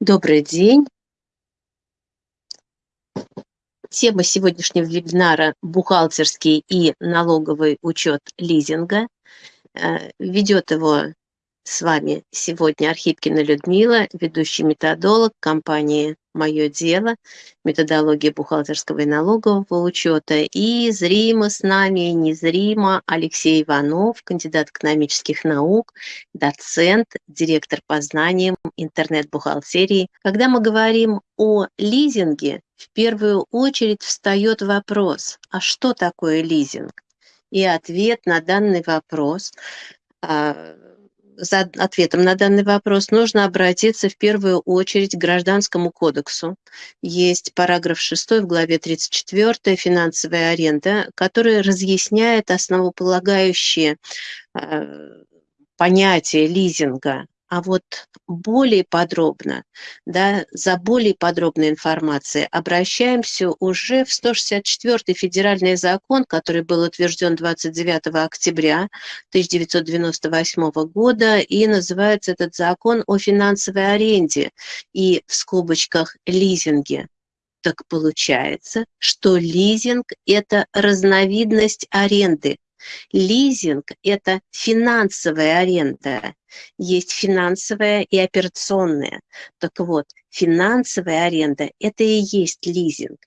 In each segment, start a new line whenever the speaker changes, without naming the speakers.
Добрый день. Тема сегодняшнего вебинара – бухгалтерский и налоговый учет лизинга. Э, ведет его с вами сегодня Архипкина Людмила, ведущий методолог компании «Мое дело», методология бухгалтерского и налогового учета. И зримо с нами, незримо Алексей Иванов, кандидат экономических наук, доцент, директор по знаниям интернет-бухгалтерии. Когда мы говорим о лизинге, в первую очередь встает вопрос, а что такое лизинг? И ответ на данный вопрос а, за ответом на данный вопрос нужно обратиться в первую очередь к Гражданскому кодексу. Есть параграф 6 в главе 34 «Финансовая аренда», который разъясняет основополагающие э, понятия лизинга а вот более подробно, да, за более подробной информацией обращаемся уже в 164 федеральный закон, который был утвержден 29 октября 1998 года, и называется этот закон о финансовой аренде и в скобочках лизинге. Так получается, что лизинг – это разновидность аренды, Лизинг – это финансовая аренда. Есть финансовая и операционная. Так вот, финансовая аренда – это и есть лизинг.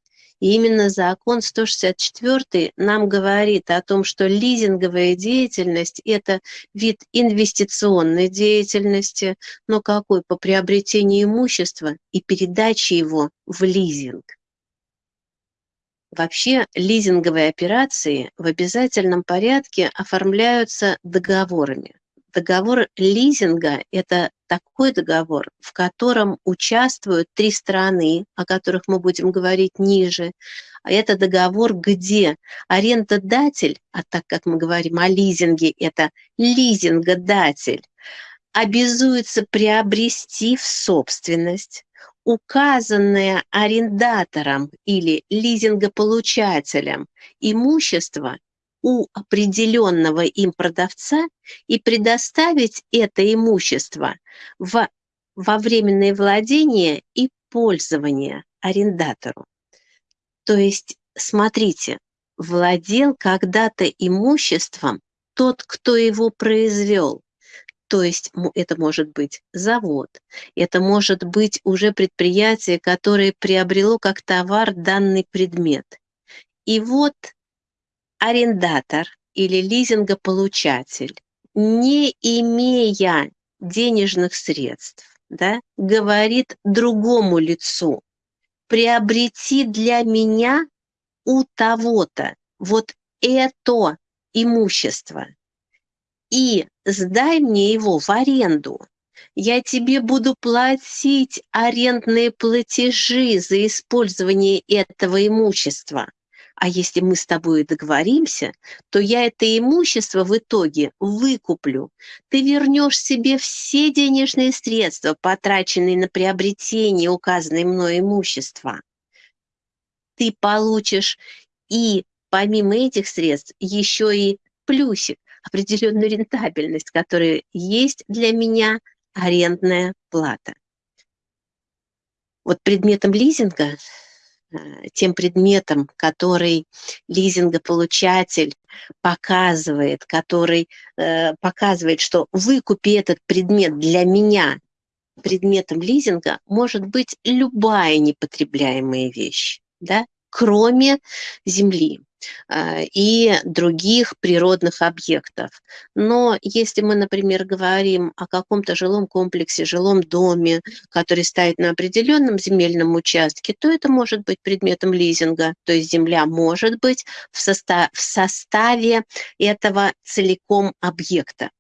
И именно закон 164 нам говорит о том, что лизинговая деятельность – это вид инвестиционной деятельности, но какой? По приобретению имущества и передаче его в лизинг. Вообще лизинговые операции в обязательном порядке оформляются договорами. Договор лизинга – это такой договор, в котором участвуют три страны, о которых мы будем говорить ниже. А это договор, где арендодатель, а так как мы говорим о лизинге, это лизингодатель, обязуется приобрести в собственность указанное арендатором или лизингополучателем имущество у определенного им продавца и предоставить это имущество в, во временное владение и пользование арендатору. То есть, смотрите, владел когда-то имуществом тот, кто его произвел, то есть это может быть завод, это может быть уже предприятие, которое приобрело как товар данный предмет. И вот арендатор или лизингополучатель, не имея денежных средств, да, говорит другому лицу, приобрети для меня у того-то вот это имущество – и сдай мне его в аренду. Я тебе буду платить арендные платежи за использование этого имущества. А если мы с тобой договоримся, то я это имущество в итоге выкуплю. Ты вернешь себе все денежные средства, потраченные на приобретение указанной мной имущества. Ты получишь и помимо этих средств еще и плюсик определенную рентабельность, которая есть для меня арендная плата. Вот предметом лизинга, э, тем предметом, который лизингополучатель показывает, который э, показывает, что выкупи этот предмет для меня предметом лизинга, может быть любая непотребляемая вещь, да, кроме земли. А, и других природных объектов. Но если мы, например, говорим о каком-то жилом комплексе, жилом доме, который стоит на определенном земельном участке, то это может быть предметом лизинга, то есть земля может быть в, состав, в составе этого целиком объекта.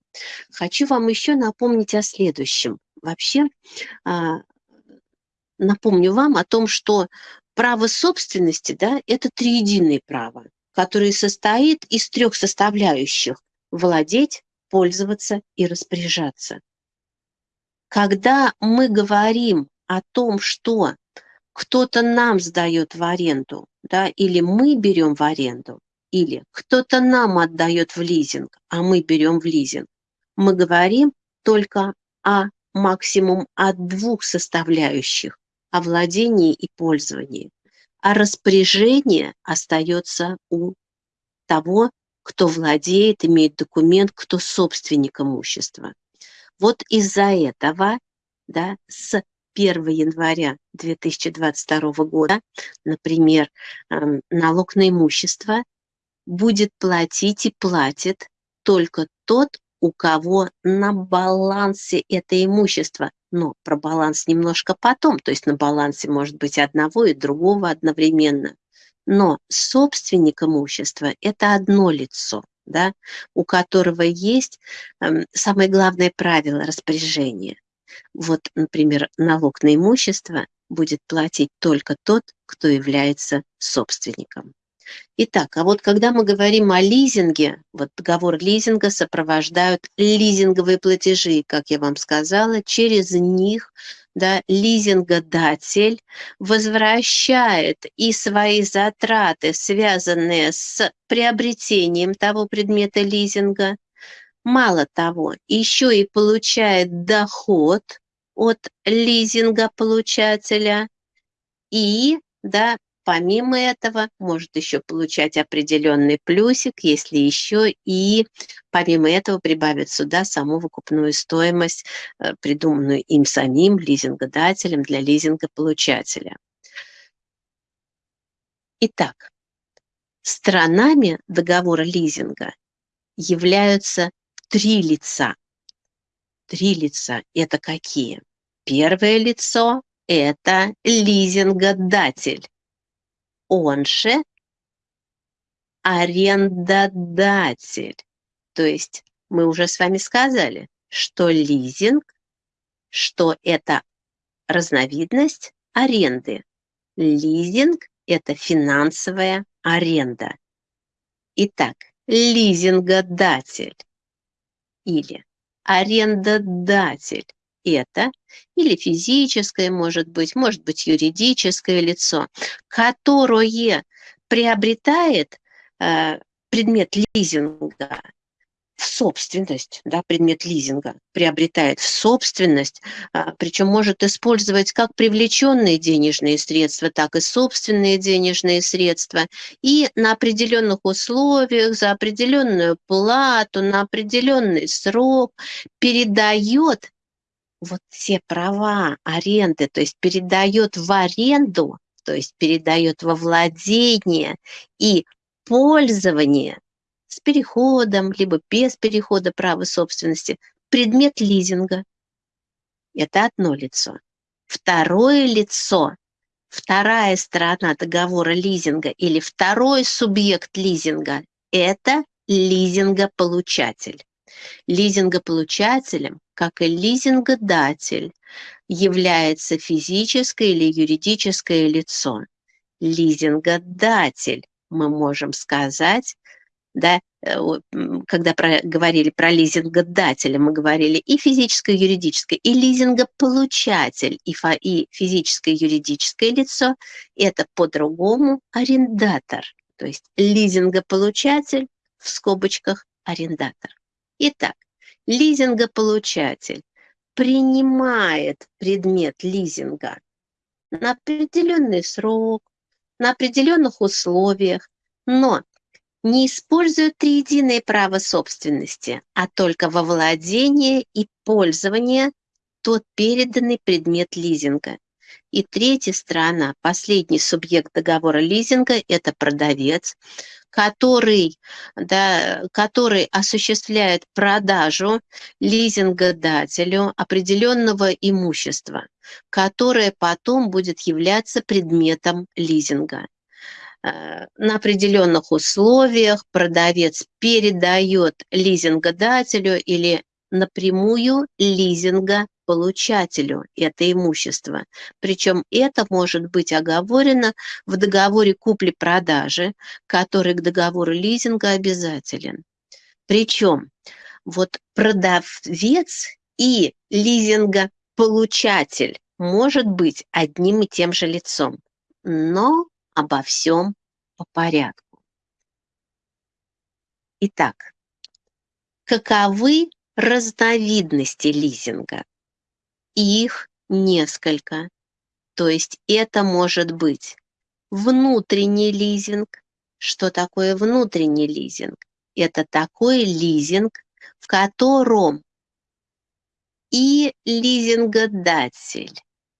Хочу вам еще напомнить о следующем. Вообще, а, напомню вам о том, что право собственности, да, это триединое право, которое состоит из трех составляющих – владеть, пользоваться и распоряжаться. Когда мы говорим о том, что кто-то нам сдает в аренду, да, или мы берем в аренду, или кто-то нам отдает в лизинг, а мы берем в лизинг, мы говорим только о максимум от двух составляющих – о владении и пользовании, а распоряжение остается у того, кто владеет, имеет документ, кто собственник имущества. Вот из-за этого да, с 1 января 2022 года, например, эм, налог на имущество будет платить и платит только тот, у кого на балансе это имущество. Но про баланс немножко потом, то есть на балансе может быть одного и другого одновременно. Но собственник имущества – это одно лицо, да, у которого есть э, самое главное правило распоряжения. Вот, например, налог на имущество будет платить только тот, кто является собственником. Итак, а вот когда мы говорим о лизинге, вот договор лизинга сопровождают лизинговые платежи, как я вам сказала, через них да, лизингодатель возвращает и свои затраты, связанные с приобретением того предмета лизинга, мало того, еще и получает доход от лизинга получателя и да, Помимо этого, может еще получать определенный плюсик, если еще и помимо этого прибавит сюда саму выкупную стоимость, э, придуманную им самим лизингодателем для лизингополучателя. Итак, сторонами договора лизинга являются три лица. Три лица – это какие? Первое лицо – это лизингодатель он же арендодатель. То есть мы уже с вами сказали, что лизинг, что это разновидность аренды. Лизинг – это финансовая аренда. Итак, лизингодатель или арендодатель это или физическое, может быть, может быть, юридическое лицо, которое приобретает э, предмет лизинга в собственность, да, предмет лизинга приобретает в собственность, а, причем может использовать как привлеченные денежные средства, так и собственные денежные средства, и на определенных условиях, за определенную плату, на определенный срок передает вот все права аренды, то есть передает в аренду, то есть передает во владение и пользование с переходом, либо без перехода права собственности, предмет лизинга. Это одно лицо. Второе лицо, вторая сторона договора лизинга или второй субъект лизинга – это лизингополучатель. Лизингополучателем, как и лизингодатель, является физическое или юридическое лицо. Лизингодатель, мы можем сказать, да, э, когда про, говорили про лизингодателя, мы говорили и физическое, и юридическое, и лизингополучатель, и, фа, и физическое, и юридическое лицо – это по-другому арендатор, то есть лизингополучатель в скобочках арендатор. Итак, лизингополучатель принимает предмет лизинга на определенный срок, на определенных условиях, но не использует триединое право собственности, а только во владение и пользование тот переданный предмет лизинга. И третья сторона, последний субъект договора лизинга – это продавец, который, да, который осуществляет продажу лизингодателю определенного имущества, которое потом будет являться предметом лизинга. Э, на определенных условиях продавец передает лизингодателю или напрямую лизинга получателю это имущество. Причем это может быть оговорено в договоре купли-продажи, который к договору лизинга обязателен. Причем вот продавец и лизингополучатель может быть одним и тем же лицом, но обо всем по порядку. Итак, каковы разновидности лизинга? Их несколько. То есть это может быть внутренний лизинг. Что такое внутренний лизинг? Это такой лизинг, в котором и лизингодатель,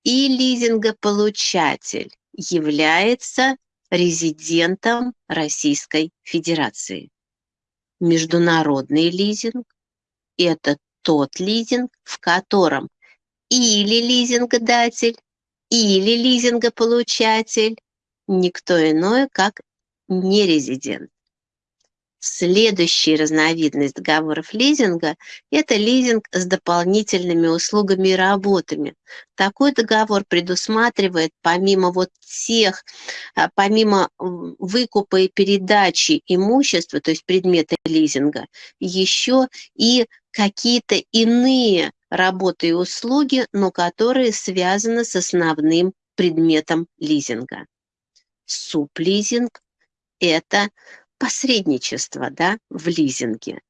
и лизингополучатель является резидентом Российской Федерации. Международный лизинг – это тот лизинг, в котором или лизингодатель, или лизингополучатель никто иной, как нерезидент. Следующая разновидность договоров лизинга – это лизинг с дополнительными услугами и работами. Такой договор предусматривает помимо вот тех, а, помимо выкупа и передачи имущества, то есть предмета лизинга, еще и какие-то иные работы и услуги, но которые связаны с основным предметом лизинга. Суплизинг – это посредничество да, в лизинге.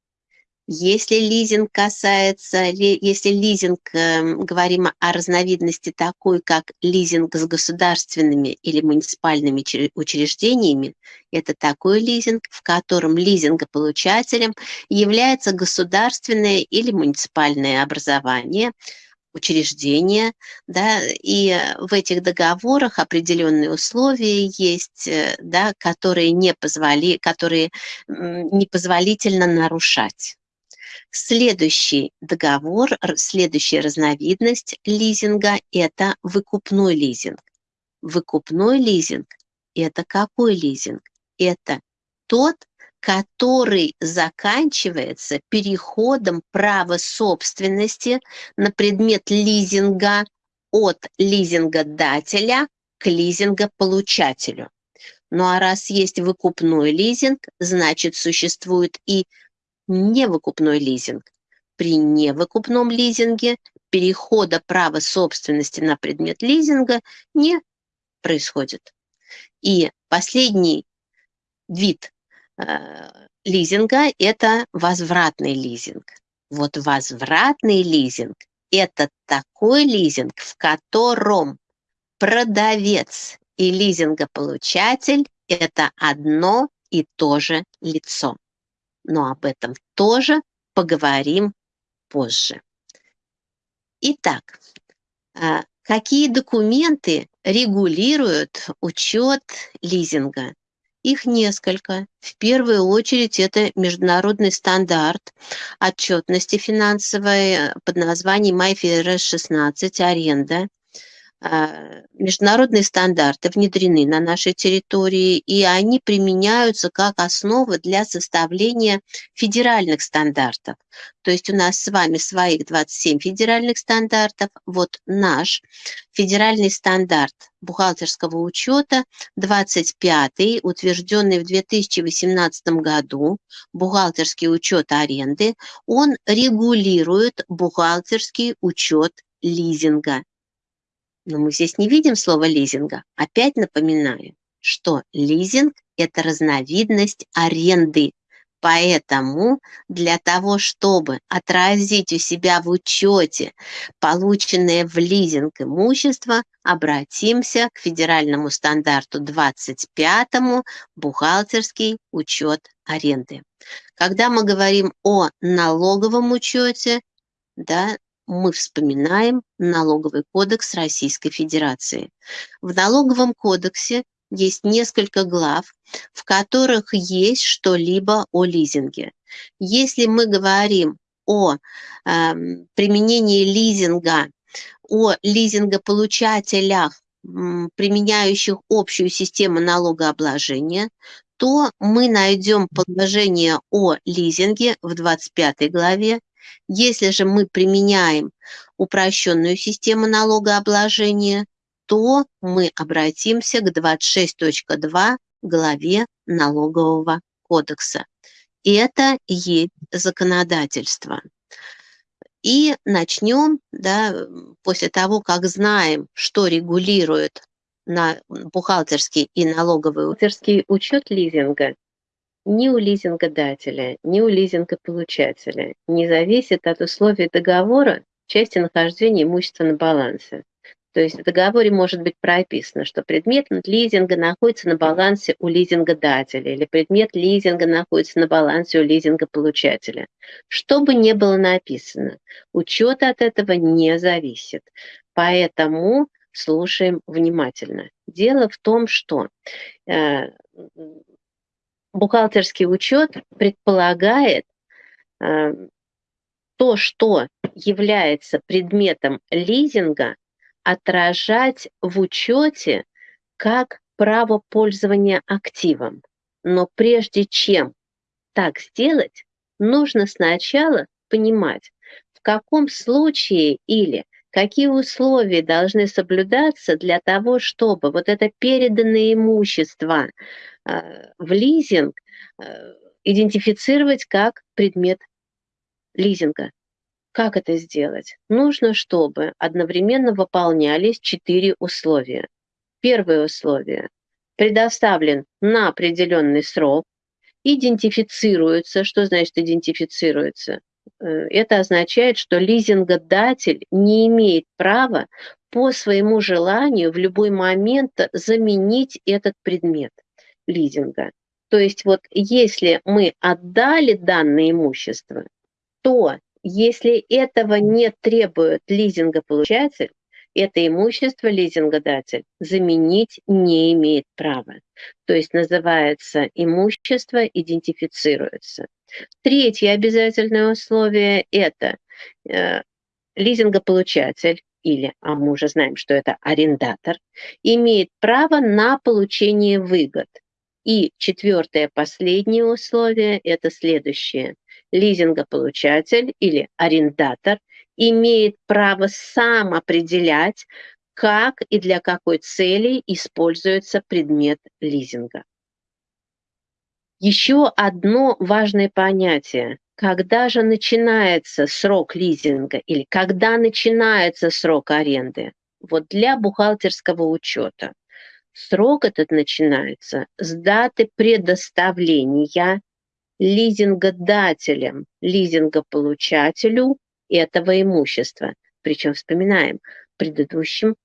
Если лизинг касается, если лизинг, эм, говорим о разновидности такой, как лизинг с государственными или муниципальными учреждениями, это такой лизинг, в котором лизингополучателем является государственное или муниципальное образование, учреждения, да, и в этих договорах определенные условия есть, э, да, которые, не позволи, которые непозволительно нарушать. Следующий договор, следующая разновидность лизинга – это выкупной лизинг. Выкупной лизинг – это какой лизинг? Это тот, который заканчивается переходом права собственности на предмет лизинга от лизингодателя к лизингополучателю. Ну а раз есть выкупной лизинг, значит существует и невыкупной лизинг. При невыкупном лизинге перехода права собственности на предмет лизинга не происходит. И последний вид Э, лизинга – это возвратный лизинг. Вот возвратный лизинг – это такой лизинг, в котором продавец и лизингополучатель – это одно и то же лицо. Но об этом тоже поговорим позже. Итак, э, какие документы регулируют учет лизинга? Их несколько. В первую очередь это международный стандарт отчетности финансовой э, под названием IFRS 16 «Аренда». А, международные стандарты внедрены на нашей территории, и они применяются как основа для составления федеральных стандартов. То есть у нас с вами своих 27 федеральных стандартов. Вот наш федеральный стандарт бухгалтерского учета 25 утвержденный в 2018 году, бухгалтерский учет аренды, он регулирует бухгалтерский учет лизинга. Но мы здесь не видим слова лизинга. Опять напоминаю, что лизинг – это разновидность аренды. Поэтому для того, чтобы отразить у себя в учете полученное в лизинг имущество, обратимся к федеральному стандарту 25 бухгалтерский учет аренды. Когда мы говорим о налоговом учете, да, мы вспоминаем налоговый кодекс Российской Федерации. В налоговом кодексе есть несколько глав, в которых есть что-либо о лизинге. Если мы говорим о э, применении лизинга, о лизингополучателях, применяющих общую систему налогообложения, то мы найдем положение о лизинге в 25 главе если же мы применяем упрощенную систему налогообложения, то мы обратимся к 26.2 главе налогового кодекса. Это есть законодательство. И начнем, да, после того, как знаем, что регулирует на бухгалтерский и налоговый бухгалтерский учет лизинга, ни у лизингодателя, ни у лизингополучателя не зависит от условий договора, части нахождения имущества на балансе. То есть в договоре может быть прописано, что предмет лизинга находится на балансе у лизингодателя или предмет лизинга находится на балансе у лизингополучателя. Что бы ни было написано, учет от этого не зависит. Поэтому слушаем внимательно. Дело в том, что э, бухгалтерский учет предполагает э, то, что является предметом лизинга, отражать в учете как право пользования активом. Но прежде чем так сделать, нужно сначала понимать, в каком случае или какие условия должны соблюдаться для того, чтобы вот это переданное имущество в лизинг э, идентифицировать как предмет лизинга. Как это сделать? Нужно, чтобы одновременно выполнялись четыре условия. Первое условие. Предоставлен на определенный срок, идентифицируется. Что значит идентифицируется? Э, это означает, что лизингодатель не имеет права по своему желанию в любой момент заменить этот предмет лизинга. То есть вот если мы отдали данное имущество, то если этого не требует лизингополучатель, это имущество лизингодатель заменить не имеет права. То есть называется имущество, идентифицируется. Третье обязательное условие – это э, лизингополучатель или, а мы уже знаем, что это арендатор, имеет право на получение выгод. И четвертое, последнее условие – это следующее лизингополучатель или арендатор имеет право сам определять, как и для какой цели используется предмет лизинга. Еще одно важное понятие. Когда же начинается срок лизинга или когда начинается срок аренды? Вот для бухгалтерского учета. Срок этот начинается с даты предоставления лизингодателем, лизингополучателю этого имущества. Причем вспоминаем, в предыдущем,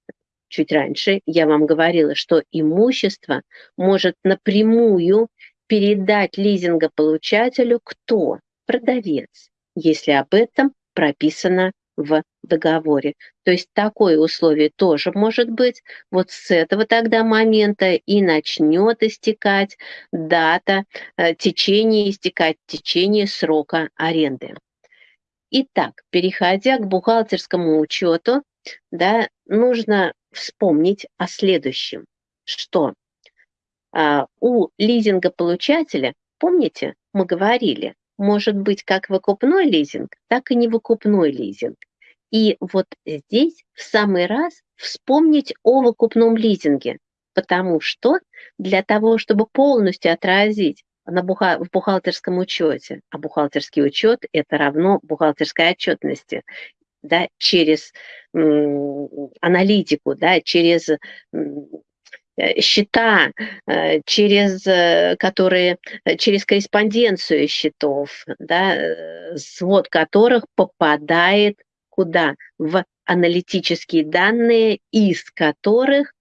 чуть раньше, я вам говорила, что имущество может напрямую передать лизингополучателю кто? Продавец, если об этом прописано в договоре. То есть такое условие тоже может быть. Вот с этого тогда момента и начнет истекать дата, э, течение, истекать течение срока аренды. Итак, переходя к бухгалтерскому учету, да, нужно вспомнить о следующем, что а, у лизингополучателя, помните, мы говорили, может быть как выкупной лизинг, так и невыкупной лизинг. И вот здесь в самый раз вспомнить о выкупном лизинге, потому что для того, чтобы полностью отразить на буха в бухгалтерском учете, а бухгалтерский учет – это равно бухгалтерской отчетности, да, через аналитику, да, через Э, счета, э, через э, которые, через корреспонденцию счетов, да, свод которых попадает куда? В аналитические данные, из которых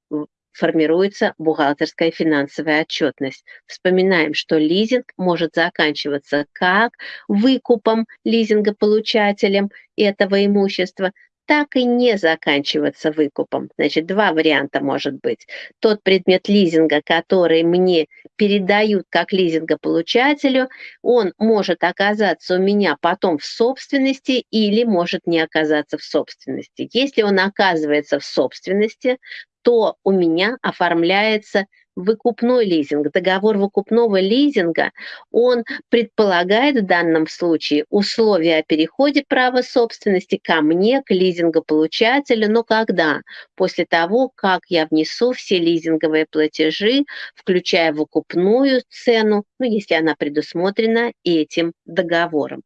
формируется бухгалтерская финансовая отчетность. Вспоминаем, что лизинг может заканчиваться как выкупом лизингополучателем этого имущества, так и не заканчиваться выкупом. Значит, два варианта может быть. Тот предмет лизинга, который мне передают как лизингополучателю, он может оказаться у меня потом в собственности или может не оказаться в собственности. Если он оказывается в собственности, то у меня оформляется выкупной лизинг, договор выкупного лизинга, он предполагает в данном случае условия о переходе права собственности ко мне, к лизингополучателю, но когда? После того, как я внесу все лизинговые платежи, включая выкупную цену, ну, если она предусмотрена этим договором.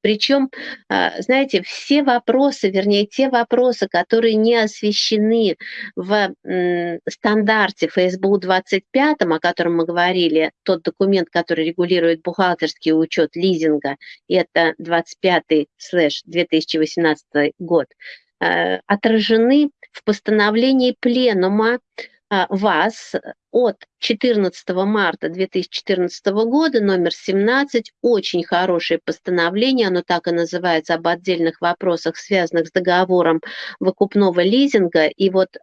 Причем, а, знаете, все вопросы, вернее, те вопросы, которые не освещены в стандарте ФСБУ 20 25, о котором мы говорили, тот документ, который регулирует бухгалтерский учет лизинга, это 25-2018 год, э, отражены в постановлении Пленума а, ВАЗ от 14 марта 2014 года, номер 17, очень хорошее постановление, оно так и называется, об отдельных вопросах, связанных с договором выкупного лизинга. И вот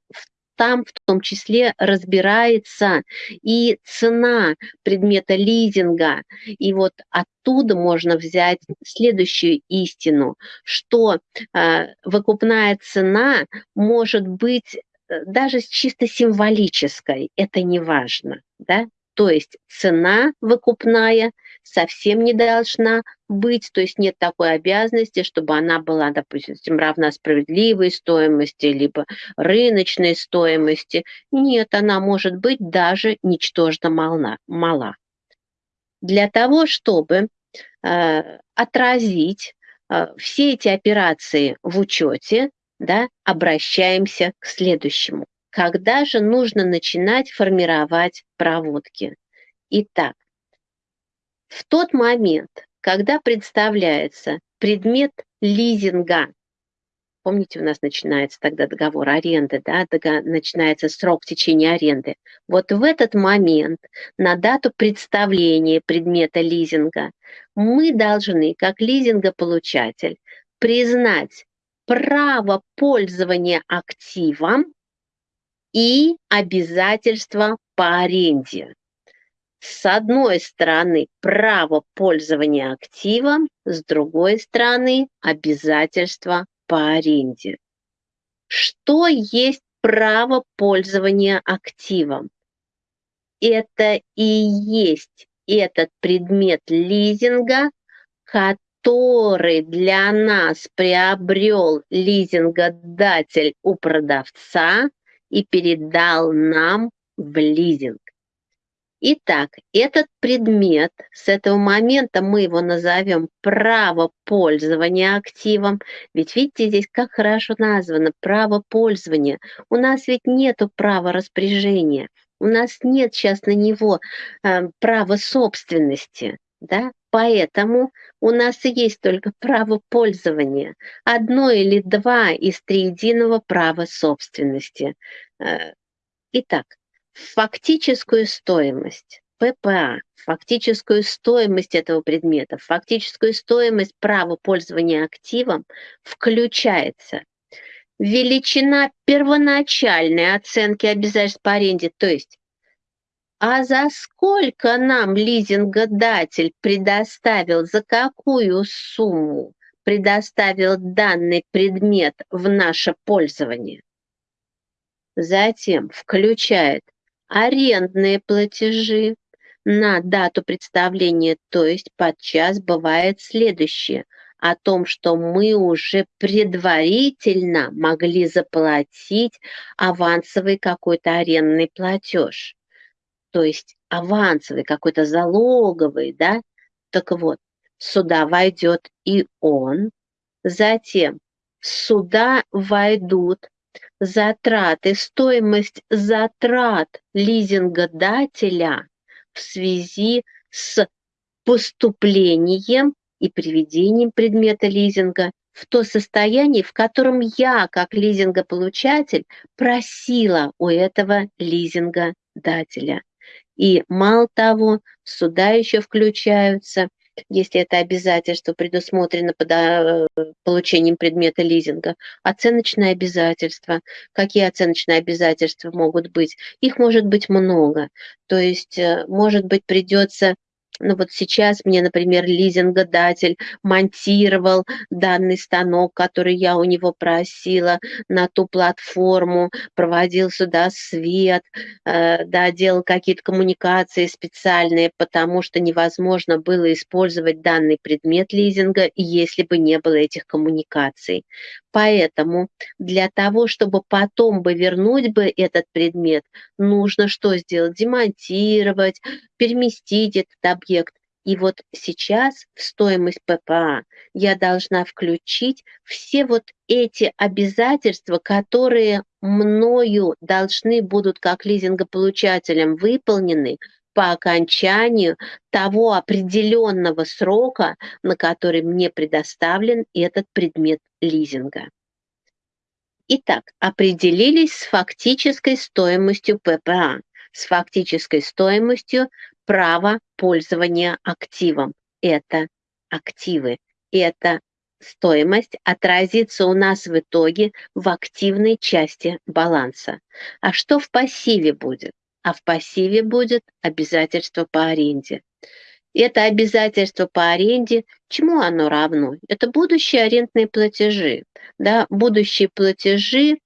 там в том числе разбирается и цена предмета лизинга. И вот оттуда можно взять следующую истину, что э, выкупная цена может быть Э, даже чисто символической, это не важно, да, то есть цена выкупная совсем не должна быть, то есть нет такой обязанности, чтобы она была, допустим, равна справедливой стоимости, либо рыночной стоимости. Нет, она может быть даже ничтожно мала. мала. Для того, чтобы э, отразить э, все эти операции в учете, да, обращаемся к следующему. Когда же нужно начинать формировать проводки? Итак, в тот момент, когда представляется предмет лизинга, помните, у нас начинается тогда договор аренды, да, начинается срок течения аренды. Вот в этот момент, на дату представления предмета лизинга, мы должны, как лизингополучатель, признать право пользования активом и обязательства по аренде. С одной стороны, право пользования активом, с другой стороны, обязательства по аренде. Что есть право пользования активом? Это и есть этот предмет лизинга, который для нас приобрел лизингодатель у продавца и передал нам в лизинг. Итак, этот предмет, с этого момента мы его назовем право пользования активом. Ведь видите, здесь как хорошо названо право пользования. У нас ведь нету права распоряжения. У нас нет сейчас на него э, права собственности. Да? Поэтому у нас есть только право пользования, одно или два из триединого права собственности. Э, итак, фактическую стоимость ППА, фактическую стоимость этого предмета, фактическую стоимость права пользования активом включается величина первоначальной оценки обязательств по аренде, то есть а за сколько нам лизингодатель предоставил, за какую сумму предоставил данный предмет в наше пользование? Затем включает арендные платежи на дату представления, то есть подчас бывает следующее. О том, что мы уже предварительно могли заплатить авансовый какой-то арендный платеж. То есть авансовый, какой-то залоговый, да, так вот, сюда войдет и он, затем сюда войдут затраты, стоимость затрат лизингодателя в связи с поступлением и приведением предмета лизинга в то состояние, в котором я, как лизингополучатель, просила у этого лизингодателя. И мало того, сюда еще включаются, если это обязательство предусмотрено под а, получением предмета лизинга, оценочные обязательства. Какие оценочные обязательства могут быть? Их может быть много. То есть, э, может быть, придется ну вот сейчас мне, например, лизингодатель монтировал данный станок, который я у него просила на ту платформу, проводил сюда свет, э, да, делал какие-то коммуникации специальные, потому что невозможно было использовать данный предмет лизинга, если бы не было этих коммуникаций. Поэтому для того, чтобы потом бы вернуть бы этот предмет, нужно что сделать? Демонтировать, переместить этот объект. И вот сейчас в стоимость ППА я должна включить все вот эти обязательства, которые мною должны будут как лизингополучателем выполнены по окончанию того определенного срока, на который мне предоставлен этот предмет лизинга. Итак, определились с фактической стоимостью ППА, с фактической стоимостью права пользования активом. Это активы, это стоимость отразится у нас в итоге в активной части баланса. А что в пассиве будет? А в пассиве будет обязательство по аренде. Это обязательство по аренде, чему оно равно? Это будущие арендные платежи. Да, будущие платежи,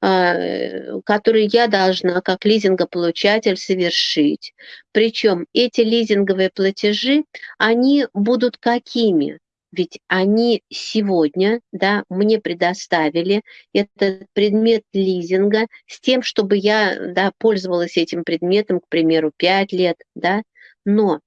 которые я должна как лизингополучатель совершить. Причем эти лизинговые платежи, они будут какими? ведь они сегодня да, мне предоставили этот предмет лизинга с тем, чтобы я да, пользовалась этим предметом, к примеру, 5 лет, да, но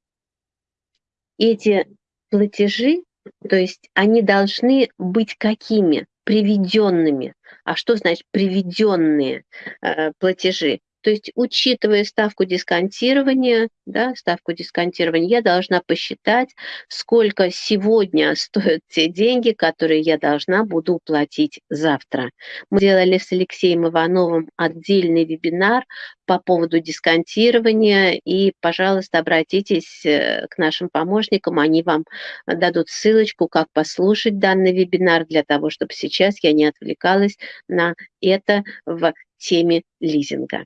эти платежи, то есть они должны быть какими? Приведенными. А что значит приведенные э, платежи? То есть, учитывая ставку дисконтирования, да, ставку дисконтирования, я должна посчитать, сколько сегодня стоят те деньги, которые я должна буду уплатить завтра. Мы делали с Алексеем Ивановым отдельный вебинар по поводу дисконтирования, и, пожалуйста, обратитесь э, к нашим помощникам, они вам дадут ссылочку, как послушать данный вебинар, для того, чтобы сейчас я не отвлекалась на это в теме лизинга.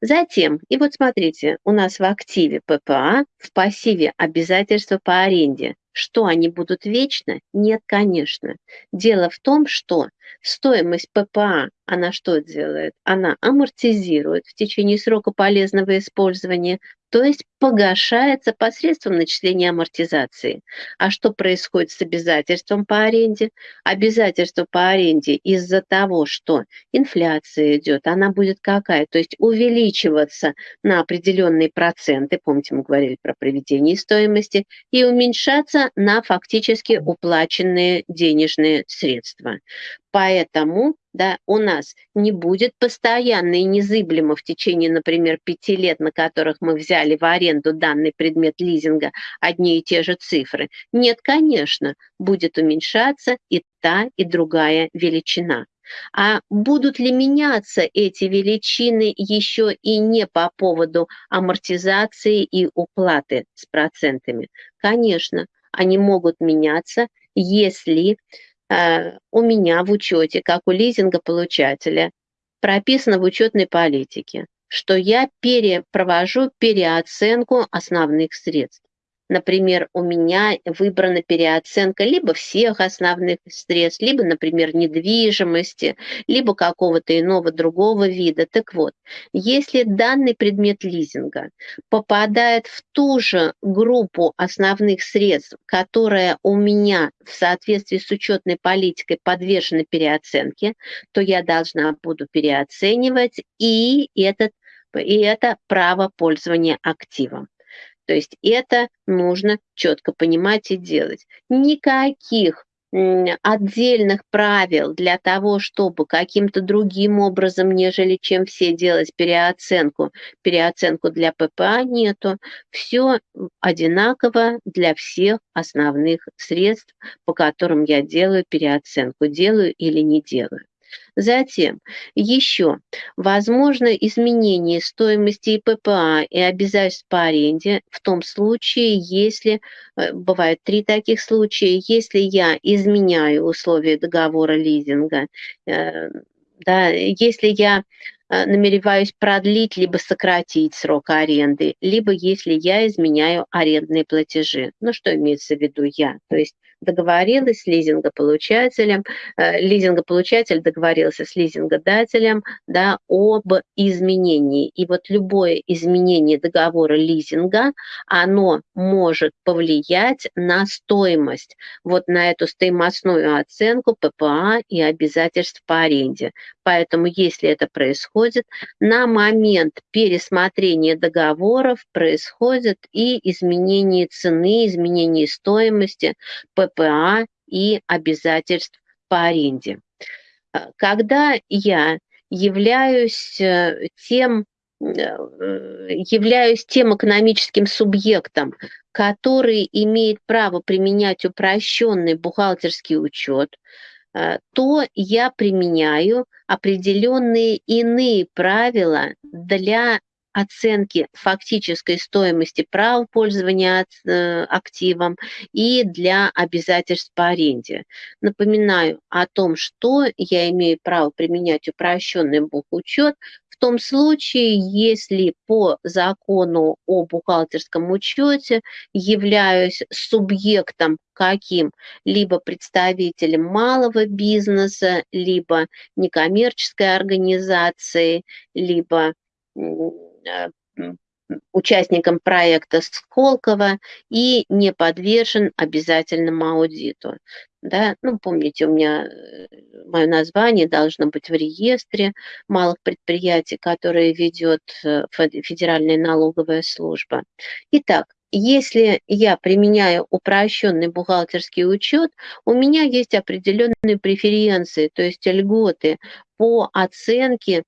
Затем, и вот смотрите, у нас в активе ППА, в пассиве обязательства по аренде. Что они будут вечно? Нет, конечно. Дело в том, что стоимость ППА, она что делает? Она амортизирует в течение срока полезного использования то есть погашается посредством начисления амортизации. А что происходит с обязательством по аренде? Обязательство по аренде из-за того, что инфляция идет, она будет какая? То есть увеличиваться на определенные проценты, помните, мы говорили про приведение стоимости, и уменьшаться на фактически уплаченные денежные средства. Поэтому да, у нас не будет постоянно и незыблемо в течение, например, пяти лет, на которых мы взяли в аренду данный предмет лизинга, одни и те же цифры. Нет, конечно, будет уменьшаться и та, и другая величина. А будут ли меняться эти величины еще и не по поводу амортизации и уплаты с процентами? Конечно, они могут меняться, если у меня в учете, как у лизингополучателя, прописано в учетной политике, что я перепровожу переоценку основных средств. Например, у меня выбрана переоценка либо всех основных средств, либо, например, недвижимости, либо какого-то иного другого вида. Так вот, если данный предмет лизинга попадает в ту же группу основных средств, которая у меня в соответствии с учетной политикой подвержена переоценке, то я должна буду переоценивать и этот и это право пользования активом. То есть это нужно четко понимать и делать. Никаких отдельных правил для того, чтобы каким-то другим образом, нежели чем все делать переоценку, переоценку для ППА нету. Все одинаково для всех основных средств, по которым я делаю переоценку, делаю или не делаю. Затем еще возможно изменение стоимости и ППА и обязательств по аренде в том случае, если, э, бывает три таких случая, если я изменяю условия договора лизинга, э, да, если я намереваюсь продлить либо сократить срок аренды, либо если я изменяю арендные платежи. Ну, что имеется в виду я? То есть договорилась с лизингополучателем, э, лизингополучатель договорился с лизингодателем да, об изменении. И вот любое изменение договора лизинга, оно может повлиять на стоимость, вот на эту стоимостную оценку ППА и обязательств по аренде. Поэтому, если это происходит, на момент пересмотрения договоров происходит и изменение цены, изменение стоимости ППА и обязательств по аренде. Когда я являюсь э, тем, являюсь тем экономическим субъектом, который имеет право применять упрощенный бухгалтерский учет, то я применяю определенные иные правила для оценки фактической стоимости права пользования э, активом и для обязательств по аренде. Напоминаю о том, что я имею право применять упрощенный бухучет том случае, если по закону о бухгалтерском учете являюсь субъектом каким? Либо представителем малого бизнеса, либо некоммерческой организации, либо Э, участником проекта Сколково и не подвержен обязательному аудиту. Да? Ну, помните, у меня э, мое название должно быть в реестре малых предприятий, которые ведет э, Федеральная налоговая служба. Итак, если я применяю упрощенный бухгалтерский учет, у меня есть определенные преференции, то есть льготы по оценке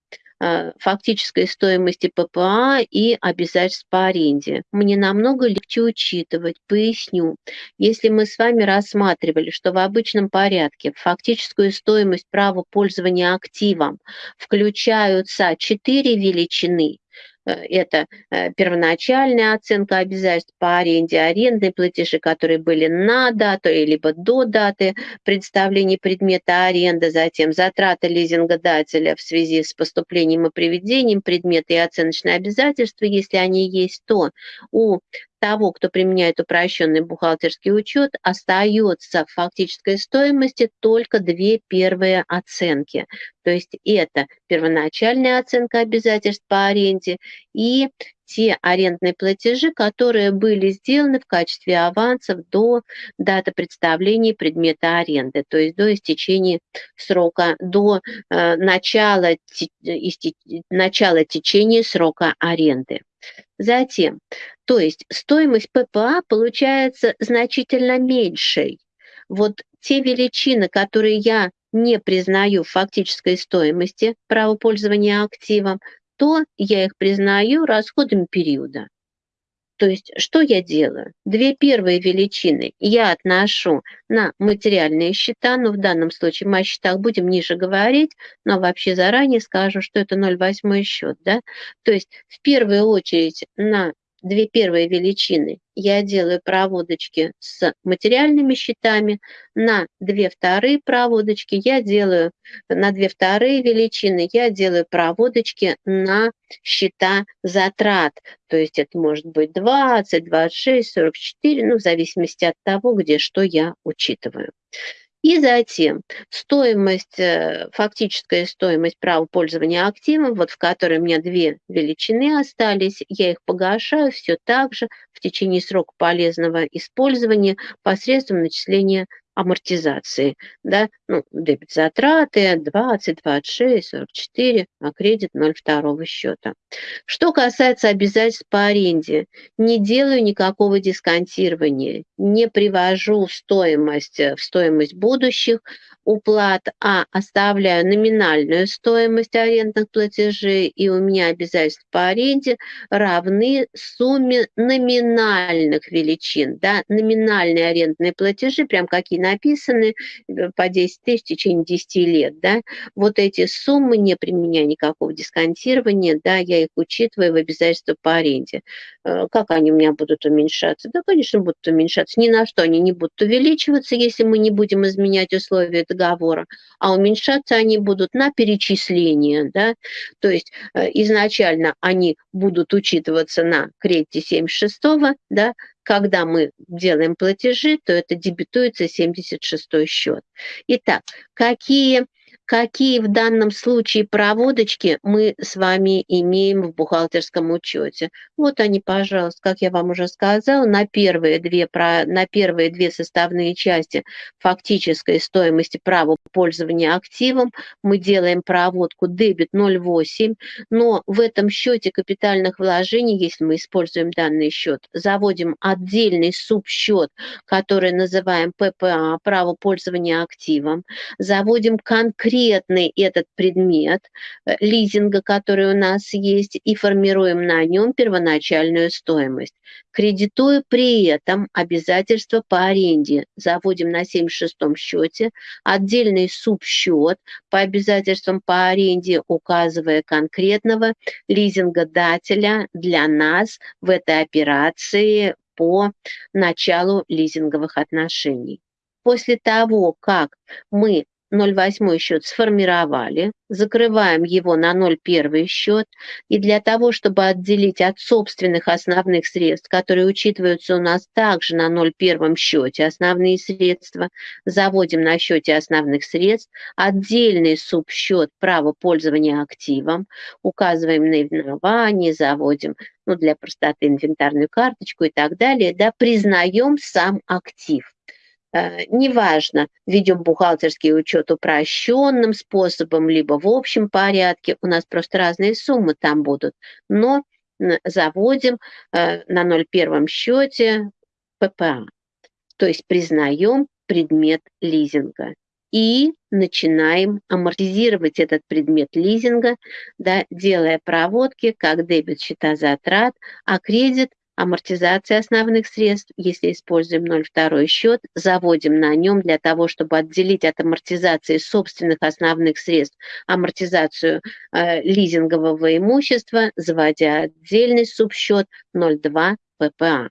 фактической стоимости ППА и обязательств по аренде. Мне намного легче учитывать, поясню. Если мы с вами рассматривали, что в обычном порядке фактическую стоимость права пользования активом включаются четыре величины, Э, это э, первоначальная оценка обязательств по аренде, арендные платежи, которые были на дату, либо до даты представления предмета аренды, затем затраты лизингодателя в связи с поступлением и приведением предмета и оценочные обязательства, если они есть, то у того, кто применяет упрощенный бухгалтерский учет, остается в фактической стоимости только две первые оценки. То есть это первоначальная оценка обязательств по аренде и те арендные платежи, которые были сделаны в качестве авансов до даты представления предмета аренды, то есть до истечения срока, до э, начала, истеч, начала течения срока аренды. Затем, то есть стоимость ППА получается значительно меньшей. Вот те величины, которые я не признаю фактической стоимости права пользования активом, то я их признаю расходами периода. То есть что я делаю? Две первые величины я отношу на материальные счета, но в данном случае мы о счетах будем ниже говорить, но вообще заранее скажу, что это 0,8 счет. Да? То есть в первую очередь на две первые величины я делаю проводочки с материальными счетами, на две вторые проводочки я делаю, на две вторые величины я делаю проводочки на счета затрат. То есть это может быть 20, 26, 44, ну в зависимости от того, где что я учитываю. И затем стоимость, э, фактическая стоимость права пользования активом, вот в которой у меня две величины остались, я их погашаю все так же в течение срока полезного использования посредством начисления амортизации, да, ну, дебет затраты 20, 26, 44, а кредит 0,2 счета. Что касается обязательств по аренде, не делаю никакого дисконтирования, не привожу стоимость в стоимость будущих уплат, а оставляю номинальную стоимость арендных платежей, и у меня обязательства по аренде равны сумме номинальных величин. Да? Номинальные арендные платежи, прям какие написаны, э, по 10 тысяч в течение 10 лет. Да? Вот эти суммы, не применяя никакого дисконтирования, да, я их учитываю в обязательства по аренде. Э, как они у меня будут уменьшаться? Да, конечно, будут уменьшаться. Ни на что они не будут увеличиваться, если мы не будем изменять условия договора, а уменьшаться они будут на перечисление. Да? То есть э, изначально они будут учитываться на кредите 76 да, когда мы делаем платежи, то это дебетуется 76 счет. Итак, какие какие в данном случае проводочки мы с вами имеем в бухгалтерском учете. Вот они, пожалуйста, как я вам уже сказала, на первые две, на первые две составные части фактической стоимости права пользования активом мы делаем проводку дебет 0,8, но в этом счете капитальных вложений, если мы используем данный счет, заводим отдельный субсчет, который называем ППА, право пользования активом, заводим конкретно конкретный этот предмет э, лизинга, который у нас есть, и формируем на нем первоначальную стоимость. Кредитуя при этом обязательства по аренде. Заводим на 76-м счете отдельный субсчет по обязательствам по аренде, указывая конкретного лизингодателя для нас в этой операции по началу лизинговых отношений. После того, как мы 0,8 счет сформировали, закрываем его на 0,1 счет, и для того, чтобы отделить от собственных основных средств, которые учитываются у нас также на 0,1 счете, основные средства, заводим на счете основных средств, отдельный субсчет право пользования активом, указываем наименование, заводим ну, для простоты инвентарную карточку и так далее, да, признаем сам актив. Э, неважно, ведем бухгалтерский учет упрощенным способом, либо в общем порядке, у нас просто разные суммы там будут, но заводим э, на 0,1 счете ППА, то есть признаем предмет лизинга. И начинаем амортизировать этот предмет лизинга, да, делая проводки как дебет счета затрат, а кредит амортизация основных средств, если используем 0,2 счет, заводим на нем для того, чтобы отделить от амортизации собственных основных средств амортизацию э, лизингового имущества, заводя отдельный субсчет 0,2 ППА.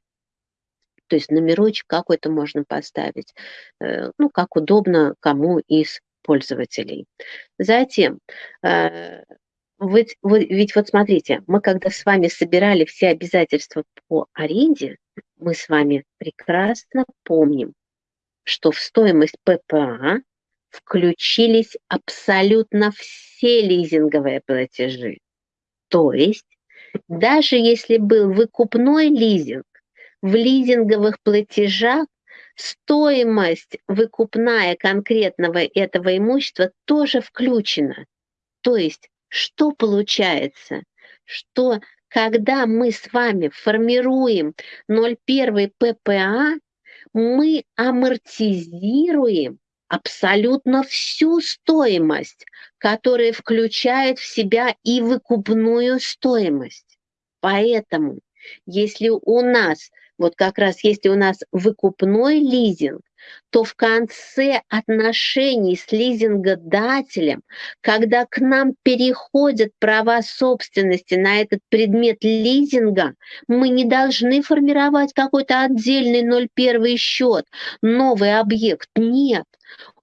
То есть номерочек какой-то можно поставить, э, ну, как удобно кому из пользователей. Затем э, ведь, ведь вот смотрите, мы когда с вами собирали все обязательства по аренде, мы с вами прекрасно помним, что в стоимость ППА включились абсолютно все лизинговые платежи. То есть даже если был выкупной лизинг, в лизинговых платежах стоимость выкупная конкретного этого имущества тоже включена. То есть что получается? Что когда мы с вами формируем 0,1 ППА, мы амортизируем абсолютно всю стоимость, которая включает в себя и выкупную стоимость. Поэтому, если у нас, вот как раз если у нас выкупной лизинг, то в конце отношений с лизингодателем, когда к нам переходят права собственности на этот предмет лизинга, мы не должны формировать какой-то отдельный 0,1 счет, новый объект. Нет,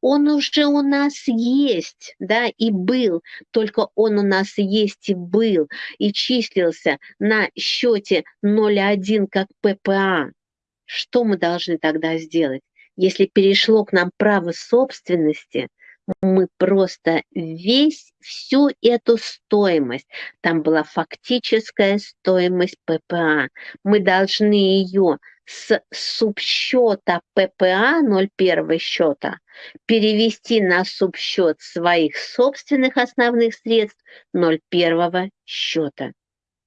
он уже у нас есть, да, и был, только он у нас есть и был, и числился на счете 0,1 как ППА. Что мы должны тогда сделать? Если перешло к нам право собственности, мы просто весь, всю эту стоимость, там была фактическая стоимость ППА, мы должны ее с субсчета ППА 0,1 счета перевести на субсчет своих собственных основных средств 0,1 счета.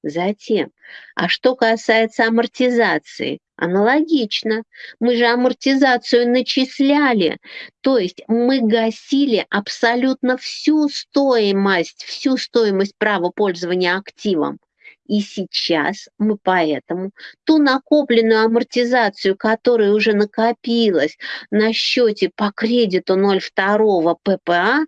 Затем, а что касается амортизации, аналогично. Мы же амортизацию начисляли, то есть мы гасили абсолютно всю стоимость, всю стоимость права пользования активом. И сейчас мы поэтому ту накопленную амортизацию, которая уже накопилась на счете по кредиту 0,2 ППА,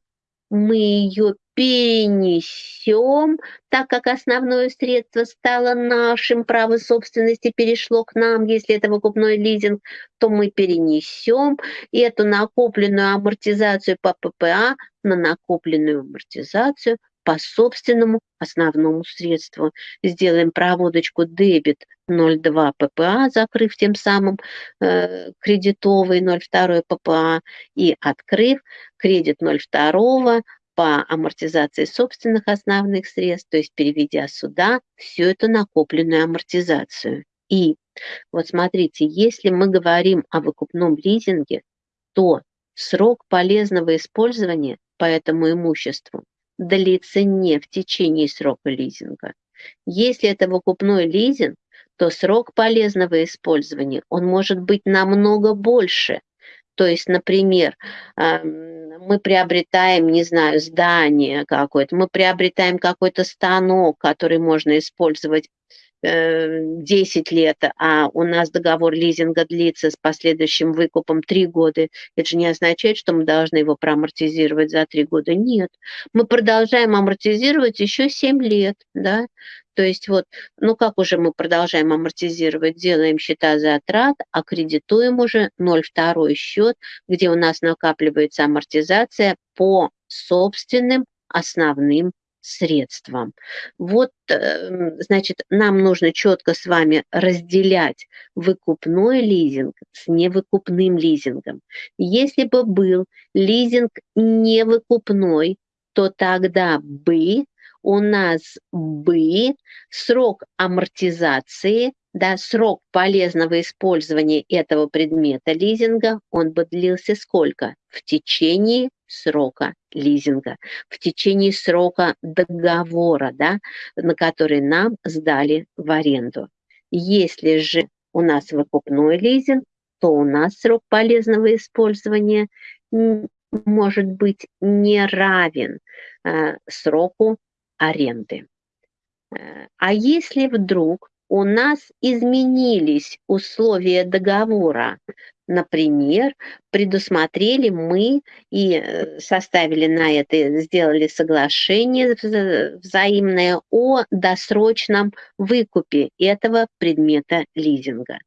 мы ее перенесем, так как основное средство стало нашим, право собственности перешло к нам, если это выкупной лизинг, то мы перенесем эту накопленную амортизацию по ППА на накопленную амортизацию по собственному основному средству. Сделаем проводочку дебет 0,2 ППА, закрыв тем самым э, кредитовый 0,2 ППА и открыв кредит 0,2 по амортизации собственных основных средств, то есть переведя сюда всю эту накопленную амортизацию. И вот смотрите, если мы говорим о выкупном лизинге, то срок полезного использования по этому имуществу длится не в течение срока лизинга. Если это выкупной лизинг, то срок полезного использования, он может быть намного больше. То есть, например, мы приобретаем, не знаю, здание какое-то, мы приобретаем какой-то станок, который можно использовать 10 э, лет, а у нас договор лизинга длится с последующим выкупом 3 года, это же не означает, что мы должны его проамортизировать за 3 года. Нет, мы продолжаем амортизировать еще 7 лет, да, то есть вот, ну как уже мы продолжаем амортизировать, делаем счета затрат, аккредитуем уже 0,2 счет, где у нас накапливается амортизация по собственным основным средствам. Вот, эм, значит, нам нужно четко с вами разделять выкупной лизинг с невыкупным лизингом. Если бы был лизинг невыкупной, то тогда бы у нас бы срок амортизации, да, срок полезного использования этого предмета лизинга, он бы длился сколько? В течение срока лизинга, в течение срока договора, да, на который нам сдали в аренду. Если же у нас выкупной лизинг, то у нас срок полезного использования может быть не равен э, сроку аренды. Э, а если вдруг у нас изменились условия договора, например, предусмотрели мы и э, составили на это, сделали соглашение взаимное о досрочном выкупе этого предмета лизинга.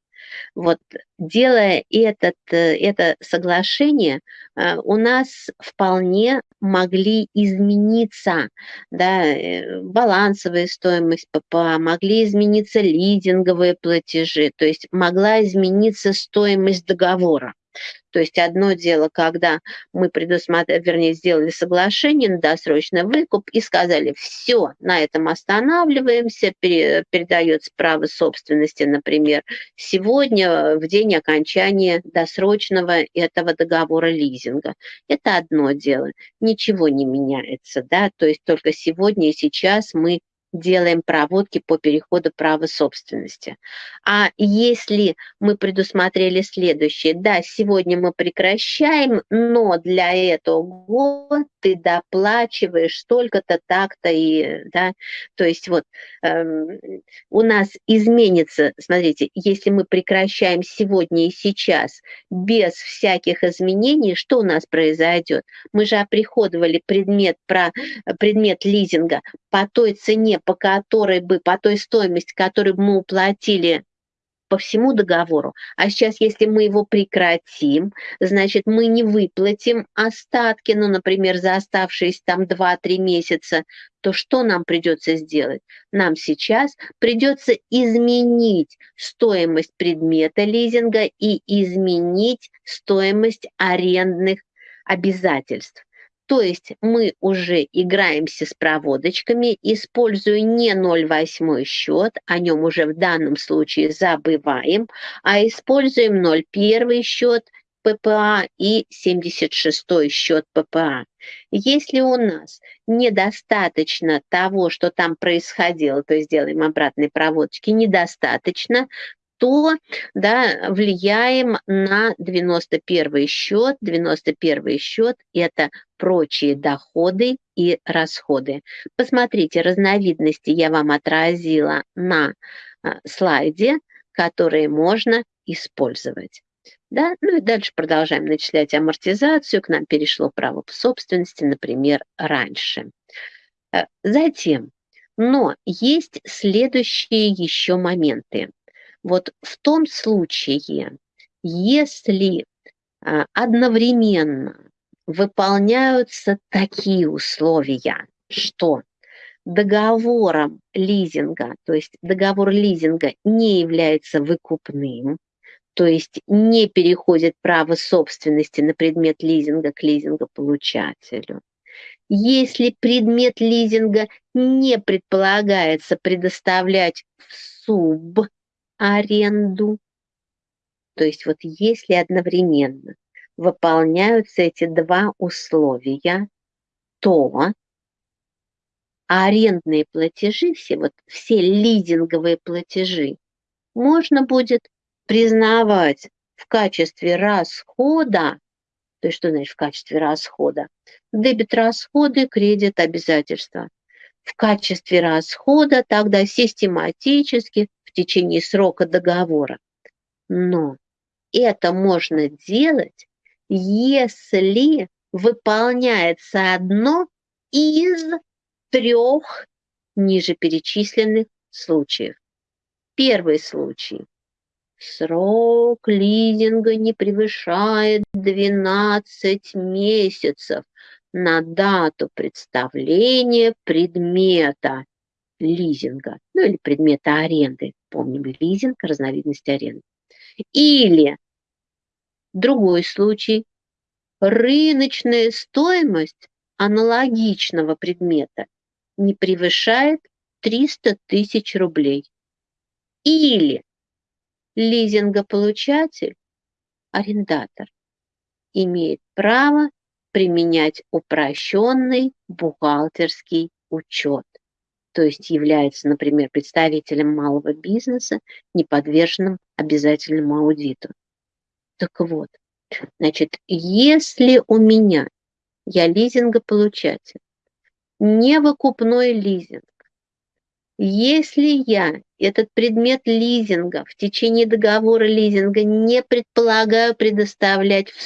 Вот делая этот, э, это соглашение, э, у нас вполне могли измениться да, э, балансовая стоимость ППА, могли измениться лизинговые платежи, то есть могла измениться стоимость договора. То есть одно дело, когда мы предусмотрели, вернее, сделали соглашение на досрочный выкуп и сказали, все, на этом останавливаемся, передается право собственности, например, сегодня в день окончания досрочного этого договора лизинга. Это одно дело, ничего не меняется, да, то есть только сегодня и сейчас мы делаем проводки по переходу права собственности. А если мы предусмотрели следующее, да, сегодня мы прекращаем, но для этого ты доплачиваешь столько-то, так-то и, да, то есть вот эм, у нас изменится, смотрите, если мы прекращаем сегодня и сейчас без всяких изменений, что у нас произойдет? Мы же оприходовали предмет, про, предмет лизинга по той цене, по которой бы, по той стоимости, которую мы уплатили по всему договору. А сейчас, если мы его прекратим, значит, мы не выплатим остатки, ну, например, за оставшиеся там 2-3 месяца, то что нам придется сделать? Нам сейчас придется изменить стоимость предмета лизинга и изменить стоимость арендных обязательств. То есть мы уже играемся с проводочками, используя не 0,8 счет, о нем уже в данном случае забываем, а используем 0,1 счет ППА и 76 счет ППА. Если у нас недостаточно того, что там происходило, то есть делаем обратные проводочки, недостаточно, то да, влияем на 91 счет. 91 счет – это прочие доходы и расходы. Посмотрите, разновидности я вам отразила на а, слайде, которые можно использовать. Да? Ну и дальше продолжаем начислять амортизацию. К нам перешло право собственности, например, раньше. Э, затем, но есть следующие еще моменты. Вот в том случае, если а, одновременно выполняются такие условия, что договором лизинга, то есть договор лизинга не является выкупным, то есть не переходит право собственности на предмет лизинга к лизингополучателю. Если предмет лизинга не предполагается предоставлять в суб аренду. То есть вот если одновременно выполняются эти два условия, то арендные платежи, все, вот, все лизинговые платежи, можно будет признавать в качестве расхода То есть что значит в качестве расхода? Дебет расходы, кредит обязательства. В качестве расхода тогда систематически течение срока договора. Но это можно делать, если выполняется одно из трех ниже перечисленных случаев. Первый случай. Срок лизинга не превышает 12 месяцев на дату представления предмета лизинга, ну или предмета аренды. Помним, лизинг – разновидность аренды. Или другой случай. Рыночная стоимость аналогичного предмета не превышает 300 тысяч рублей. Или лизингополучатель, арендатор, имеет право применять упрощенный бухгалтерский учет, то есть является, например, представителем малого бизнеса, не подверженным обязательному аудиту. Так вот, значит, если у меня, я лизингополучатель, не выкупной лизинг, если я этот предмет лизинга в течение договора лизинга не предполагаю предоставлять в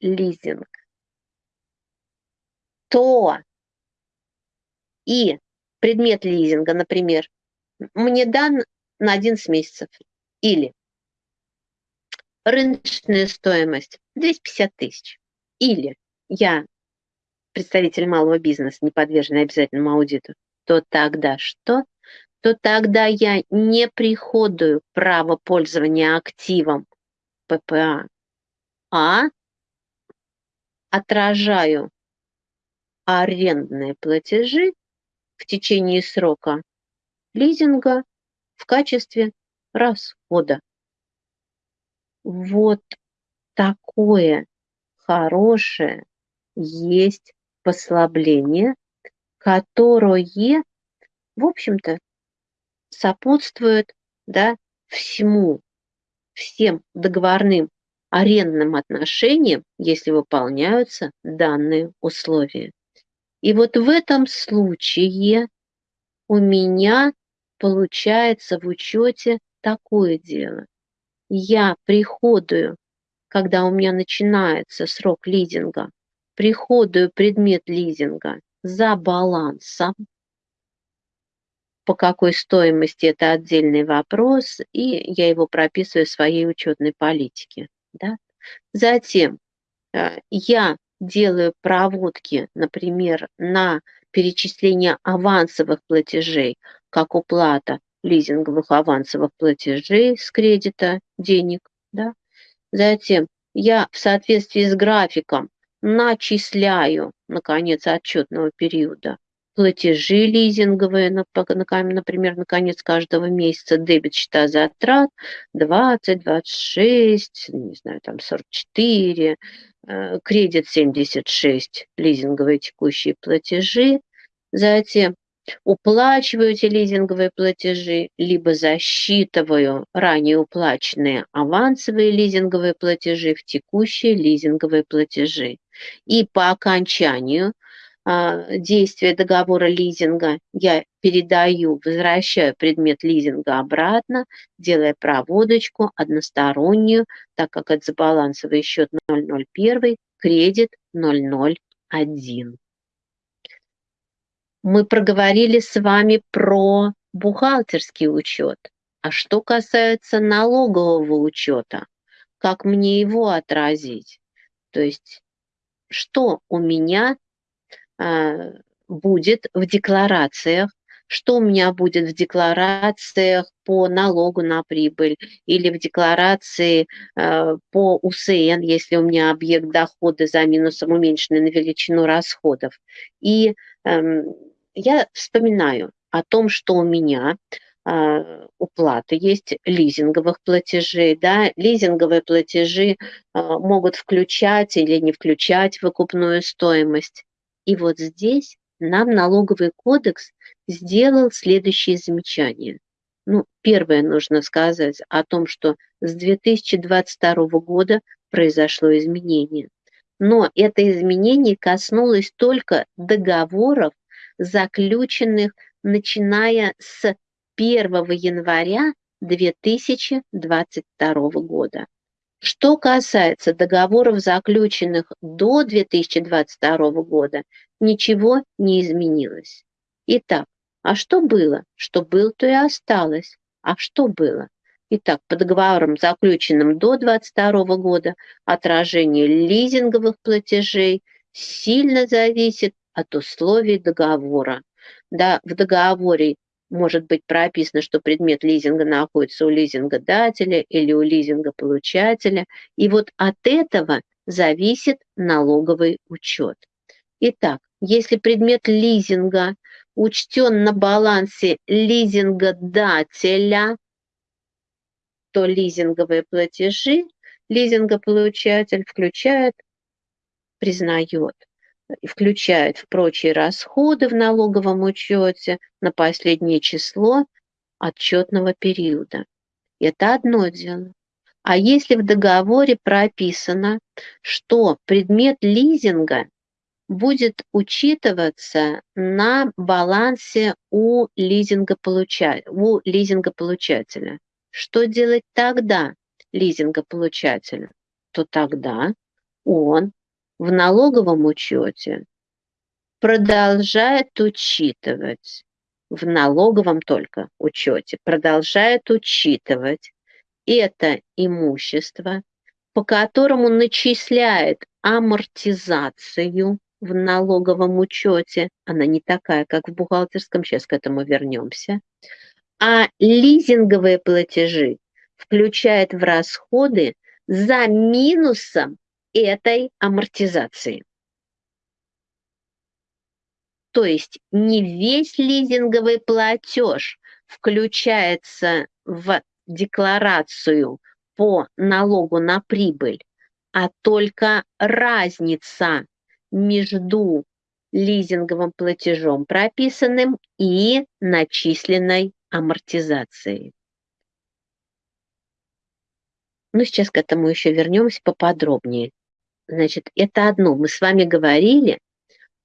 сублизинг, то и предмет лизинга, например, мне дан на 11 месяцев или рыночная стоимость 250 тысяч, или я представитель малого бизнеса, не подверженный обязательному аудиту, то тогда что? То тогда я не приходую право пользования активом ППА, а отражаю арендные платежи в течение срока лизинга в качестве расхода. Вот такое хорошее есть послабление, которое, в общем-то, сопутствует да, всему, всем договорным арендным отношениям, если выполняются данные условия. И вот в этом случае у меня получается в учете такое дело. Я приходую, когда у меня начинается срок лизинга, приходую предмет лизинга за балансом. По какой стоимости это отдельный вопрос, и я его прописываю в своей учетной политике. Да? Затем э, я делаю проводки, например, на перечисление авансовых платежей, как уплата лизинговых авансовых платежей с кредита денег. Да? Затем я в соответствии с графиком начисляю на конец отчетного периода платежи лизинговые, например, на конец каждого месяца дебет счета затрат 20, 26, не знаю, там 44, э, кредит 76, лизинговые текущие платежи. Затем уплачиваю эти лизинговые платежи, либо засчитываю ранее уплаченные авансовые лизинговые платежи в текущие лизинговые платежи. И по окончанию а, действия договора лизинга я передаю, возвращаю предмет лизинга обратно, делая проводочку одностороннюю, так как это забалансовый счет 001, кредит 001 мы проговорили с вами про бухгалтерский учет. А что касается налогового учета, как мне его отразить? То есть, что у меня будет в декларациях, что у меня будет в декларациях по налогу на прибыль или в декларации э, по УСН, если у меня объект дохода за минусом уменьшенный на величину расходов. И э, я вспоминаю о том, что у меня а, уплаты есть лизинговых платежей. Да? Лизинговые платежи а, могут включать или не включать выкупную стоимость. И вот здесь нам налоговый кодекс сделал следующие замечания. Ну, первое нужно сказать о том, что с 2022 года произошло изменение. Но это изменение коснулось только договоров, заключенных начиная с 1 января 2022 года. Что касается договоров, заключенных до 2022 года, ничего не изменилось. Итак, а что было? Что было, то и осталось. А что было? Итак, по договорам, заключенным до 2022 года, отражение лизинговых платежей сильно зависит от условий договора. Да, в договоре может быть прописано, что предмет лизинга находится у лизингодателя или у лизингополучателя. И вот от этого зависит налоговый учет. Итак, если предмет лизинга учтен на балансе лизингодателя, то лизинговые платежи лизингополучатель включает, признает включает в прочие расходы в налоговом учете на последнее число отчетного периода. Это одно дело. А если в договоре прописано, что предмет лизинга будет учитываться на балансе у лизингополучателя, у лизингополучателя, что делать тогда лизингополучателю? То тогда он в налоговом учете продолжает учитывать, в налоговом только учете, продолжает учитывать это имущество, по которому начисляет амортизацию в налоговом учете, она не такая, как в бухгалтерском, сейчас к этому вернемся, а лизинговые платежи включает в расходы за минусом этой амортизации. То есть не весь лизинговый платеж включается в декларацию по налогу на прибыль, а только разница между лизинговым платежом прописанным и начисленной амортизацией. Ну, сейчас к этому еще вернемся поподробнее. Значит, это одно. Мы с вами говорили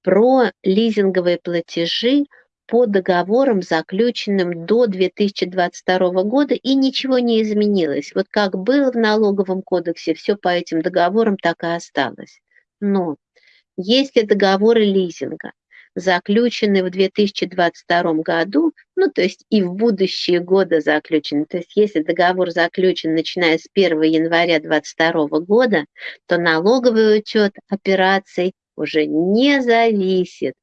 про лизинговые платежи по договорам, заключенным до 2022 года, и ничего не изменилось. Вот как было в налоговом кодексе, все по этим договорам так и осталось. Но если договоры лизинга заключены в 2022 году, ну, то есть и в будущие годы заключены. То есть если договор заключен начиная с 1 января 2022 года, то налоговый учет операций уже не зависит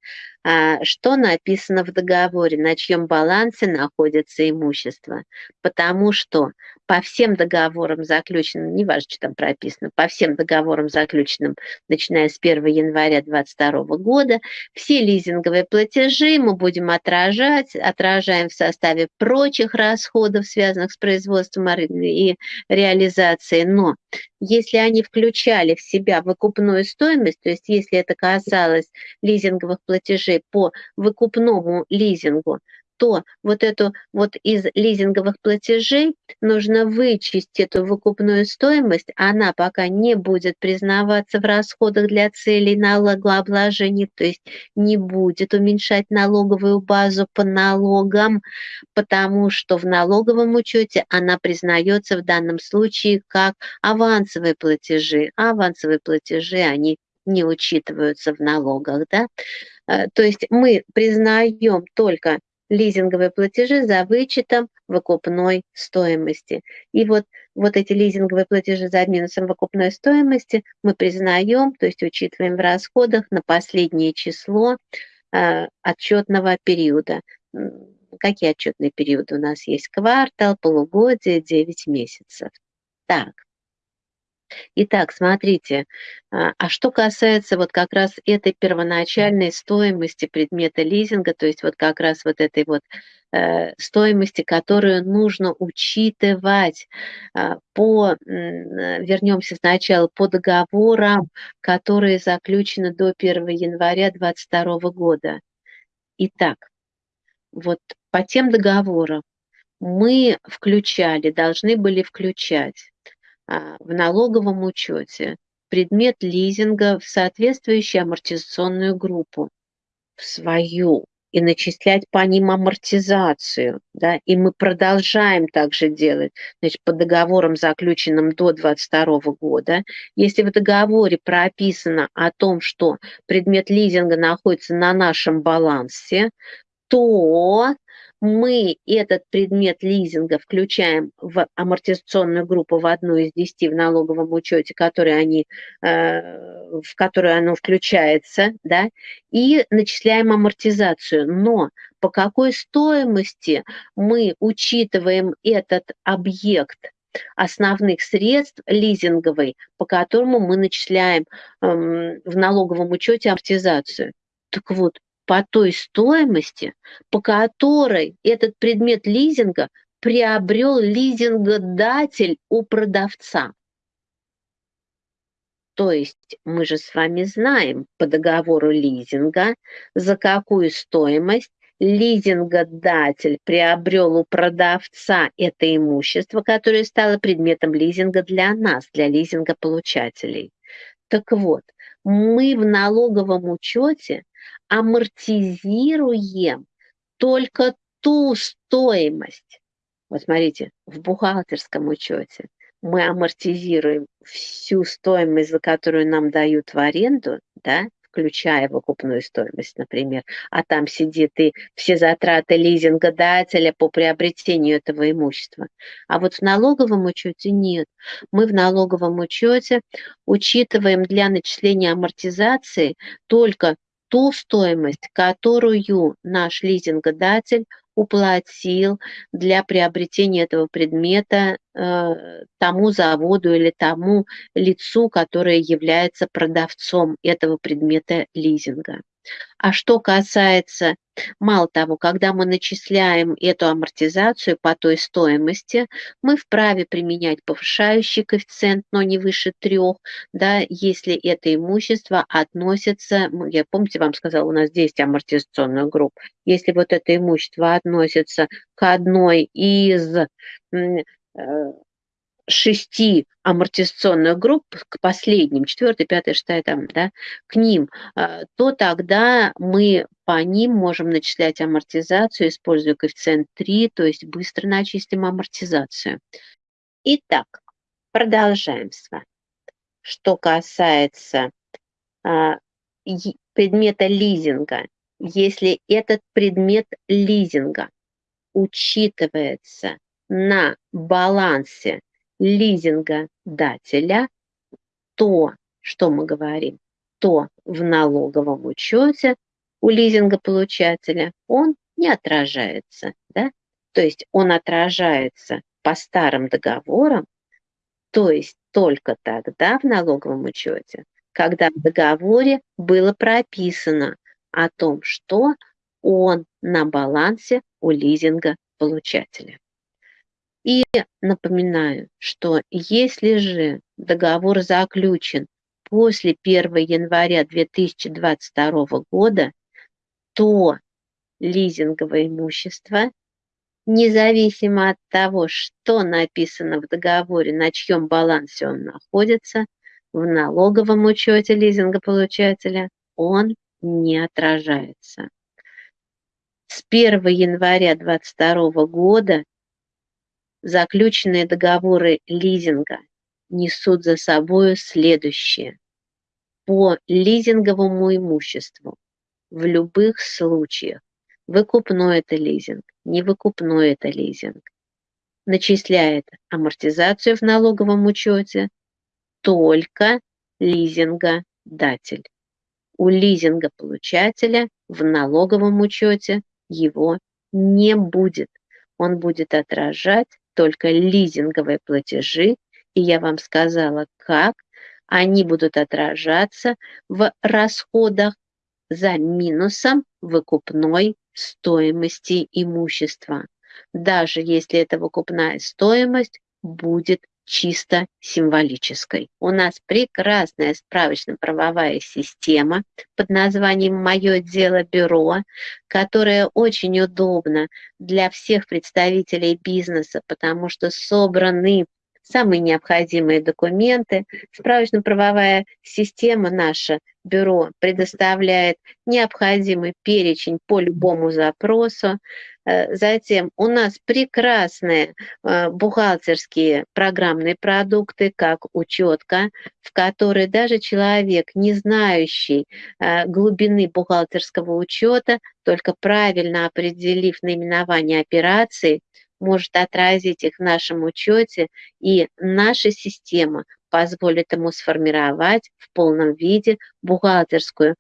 а, что написано в договоре, на чьем балансе находится имущество. Потому что по всем договорам заключенным, не важно, что там прописано, по всем договорам заключенным, начиная с 1 января 2022 года, все лизинговые платежи мы будем отражать, отражаем в составе прочих расходов, связанных с производством и реализацией. Но если они включали в себя выкупную стоимость, то есть если это касалось лизинговых платежей по выкупному лизингу, то вот эту вот из лизинговых платежей нужно вычесть эту выкупную стоимость, она пока не будет признаваться в расходах для целей налогообложения, то есть не будет уменьшать налоговую базу по налогам, потому что в налоговом учете она признается в данном случае как авансовые платежи. А авансовые платежи, они не учитываются в налогах, да, э, то есть мы признаем только лизинговые платежи за вычетом выкупной стоимости. И вот, вот эти лизинговые платежи за минусом выкупной стоимости мы признаем, то есть учитываем в расходах на последнее число э, отчетного периода. Какие отчетные периоды у нас есть? Квартал, полугодие, 9 месяцев. Так, Итак, смотрите, а, а что касается вот как раз этой первоначальной стоимости предмета лизинга, то есть вот как раз вот этой вот э, стоимости, которую нужно учитывать а, по, вернемся сначала, по договорам, которые заключены до 1 января 2022 года. Итак, вот по тем договорам мы включали, должны были включать в налоговом учете предмет лизинга в соответствующую амортизационную группу, в свою, и начислять по ним амортизацию, да, и мы продолжаем также делать, значит, по договорам, заключенным до 2022 года, если в договоре прописано о том, что предмет лизинга находится на нашем балансе, то мы этот предмет лизинга включаем в амортизационную группу в одну из десяти в налоговом учете, который они, э, в которую оно включается, да, и начисляем амортизацию. Но по какой стоимости мы учитываем этот объект основных средств лизинговый, по которому мы начисляем эм, в налоговом учете амортизацию. Так вот, по той стоимости, по которой этот предмет лизинга приобрел лизингодатель у продавца. То есть мы же с вами знаем по договору лизинга, за какую стоимость лизингодатель приобрел у продавца это имущество, которое стало предметом лизинга для нас, для лизингополучателей. Так вот, мы в налоговом учете амортизируем только ту стоимость. Вот смотрите, в бухгалтерском учете мы амортизируем всю стоимость, за которую нам дают в аренду, да, включая выкупную стоимость, например, а там сидит и все затраты лизингодателя по приобретению этого имущества. А вот в налоговом учете нет. Мы в налоговом учете учитываем для начисления амортизации только ту стоимость, которую наш лизингодатель уплатил для приобретения этого предмета тому заводу или тому лицу, которое является продавцом этого предмета лизинга. А что касается, мало того, когда мы начисляем эту амортизацию по той стоимости, мы вправе применять повышающий коэффициент, но не выше трех, да, если это имущество относится, я помните, вам сказала, у нас 10 амортизационных групп, если вот это имущество относится к одной из э, шести амортизационных групп к последним, четвертая, пятая, шестая, там, да, к ним, а, то тогда мы по ним можем начислять амортизацию, используя коэффициент 3, то есть быстро начистим амортизацию. Итак, продолжаем с вами. Что касается а, предмета лизинга, если этот предмет лизинга учитывается на балансе лизингодателя, то, что мы говорим, то в налоговом учете у лизингополучателя он не отражается. Да? То есть он отражается по старым договорам, то есть только тогда в налоговом учете, когда в договоре было прописано о том, что он на балансе у лизинга получателя. И напоминаю, что если же договор заключен после 1 января 2022 года, то лизинговое имущество, независимо от того, что написано в договоре, на чьем балансе он находится, в налоговом учете лизингополучателя он не отражается. С 1 января 2022 года заключенные договоры лизинга несут за собой следующее. По лизинговому имуществу в любых случаях, выкупной это лизинг, не выкупной это лизинг, начисляет амортизацию в налоговом учете только лизингодатель. У лизингополучателя в налоговом учете его не будет. Он будет отражать только лизинговые платежи, и я вам сказала, как они будут отражаться в расходах за минусом выкупной стоимости имущества, даже если эта выкупная стоимость будет чисто символической. У нас прекрасная справочно-правовая система под названием «Мое дело бюро», которая очень удобна для всех представителей бизнеса, потому что собраны самые необходимые документы. Справочно-правовая система наша, бюро, предоставляет необходимый перечень по любому запросу. Э, затем у нас прекрасные э, бухгалтерские программные продукты, как учетка, в которой даже человек, не знающий э, глубины бухгалтерского учета, только правильно определив наименование операции, может отразить их в нашем учете, и наша система позволит ему сформировать в полном виде бухгалтерскую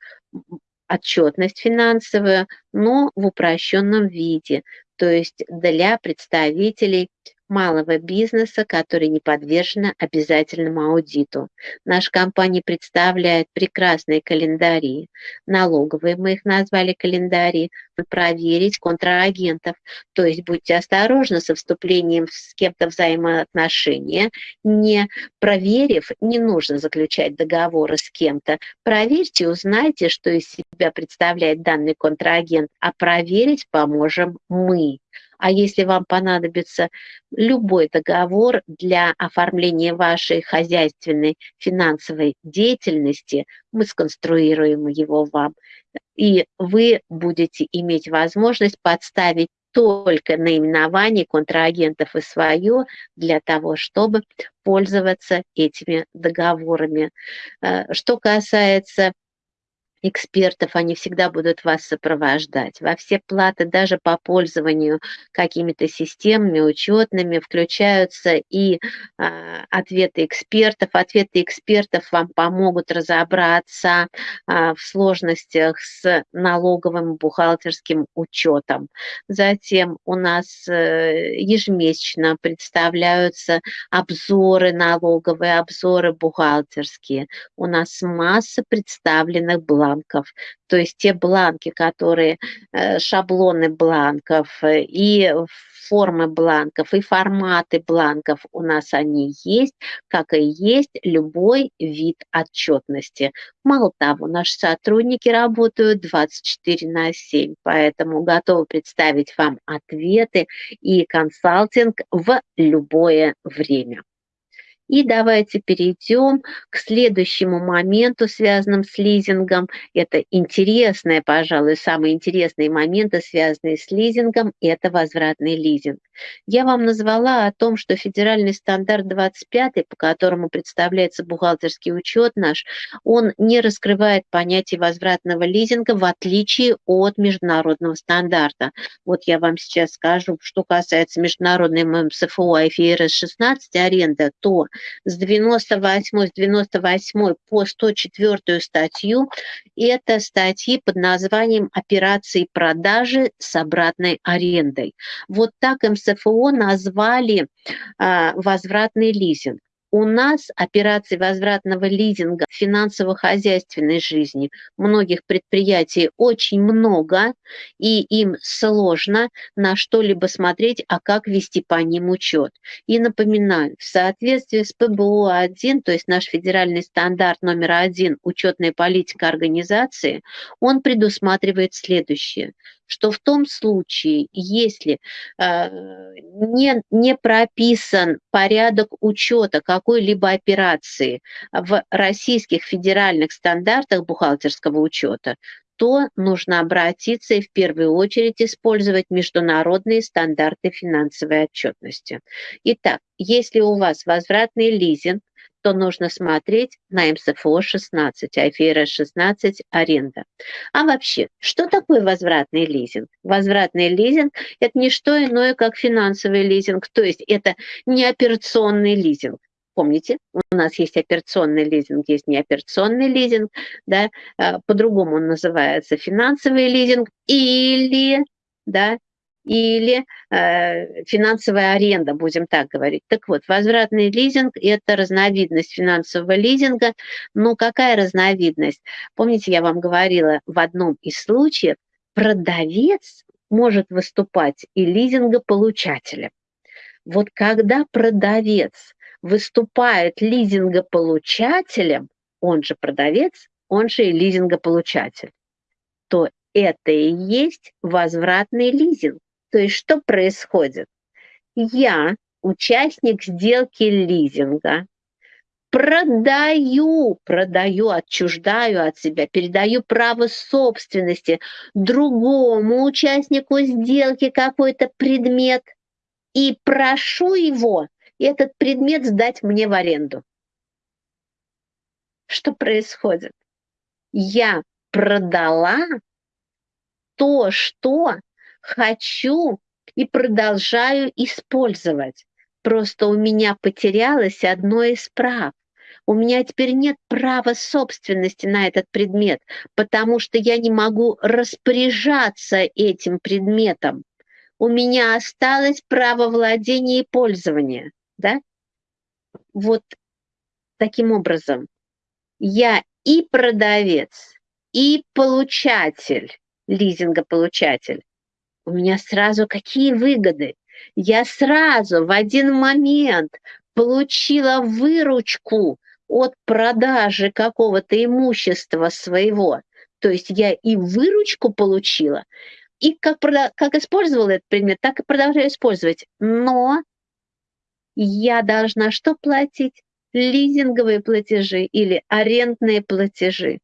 отчетность финансовую, но в упрощенном виде, то есть для представителей малого бизнеса, которые не подвержены обязательному аудиту. Наша компания представляет прекрасные календари, налоговые мы их назвали календари, проверить контрагентов. То есть будьте осторожны со вступлением с кем-то взаимоотношения, не проверив, не нужно заключать договоры с кем-то. Проверьте, узнайте, что из себя представляет данный контрагент, а проверить поможем мы. А если вам понадобится любой договор для оформления вашей хозяйственной финансовой деятельности, мы сконструируем его вам. И вы будете иметь возможность подставить только наименование контрагентов и свое для того, чтобы пользоваться этими договорами. Э, что касается экспертов, они всегда будут вас сопровождать. Во все платы, даже по пользованию какими-то системами учетными, включаются и а, ответы экспертов. Ответы экспертов вам помогут разобраться а, в сложностях с налоговым бухгалтерским учетом. Затем у нас э, ежемесячно представляются обзоры налоговые, обзоры бухгалтерские. У нас масса представленных бланков бланков, то есть те бланки, которые э, шаблоны бланков э, и формы бланков, и форматы бланков у нас они есть, как и есть любой вид отчетности. Мало того, наши сотрудники работают 24 на 7, поэтому готовы представить вам ответы и консалтинг в любое время. И давайте перейдем к следующему моменту, связанному с лизингом. Это интересные, пожалуй, самые интересные моменты, связанные с лизингом, это возвратный лизинг. Я вам назвала о том, что федеральный стандарт 25, по которому представляется бухгалтерский учет наш, он не раскрывает понятие возвратного лизинга в отличие от международного стандарта. Вот я вам сейчас скажу, что касается международной МСФО IFRS 16 аренда, то с 98, с 98 по 104 статью это статьи под названием «Операции продажи с обратной арендой». Вот так МСФО назвали а, возвратный лизинг. У нас операций возвратного лизинга в финансово-хозяйственной жизни многих предприятий очень много, и им сложно на что-либо смотреть, а как вести по ним учет. И напоминаю, в соответствии с ПБО-1, то есть наш федеральный стандарт номер один учетная политика организации, он предусматривает следующее – что в том случае, если э, не, не прописан порядок учета какой-либо операции в российских федеральных стандартах бухгалтерского учета, то нужно обратиться и в первую очередь использовать международные стандарты финансовой отчетности. Итак, если у вас возвратный лизинг, то нужно смотреть на МСФО 16, IFRS 16 аренда. А вообще, что такое возвратный лизинг? Возвратный лизинг – это не что иное, как финансовый лизинг, то есть это не операционный лизинг. Помните, у нас есть операционный лизинг, есть неоперационный лизинг, да, а, по-другому он называется финансовый лизинг или да, или э, финансовая аренда, будем так говорить. Так вот, возвратный лизинг – это разновидность финансового лизинга. Ну, какая разновидность? Помните, я вам говорила, в одном из случаев продавец может выступать и лизингополучателем. Вот когда продавец выступает лизингополучателем, он же продавец, он же и лизингополучатель, то это и есть возвратный лизинг. То есть что происходит? Я участник сделки лизинга, продаю, продаю, отчуждаю от себя, передаю право собственности другому участнику сделки какой-то предмет и прошу его этот предмет сдать мне в аренду. Что происходит? Я продала то, что хочу и продолжаю использовать. Просто у меня потерялось одно из прав. У меня теперь нет права собственности на этот предмет, потому что я не могу распоряжаться этим предметом. У меня осталось право владения и пользования. Да? Вот таким образом я и продавец, и получатель, лизингополучатель. У меня сразу какие выгоды? Я сразу в один момент получила выручку от продажи какого-то имущества своего. То есть я и выручку получила, и как, как использовала этот предмет, так и продолжаю использовать. Но я должна что платить? Лизинговые платежи или арендные платежи.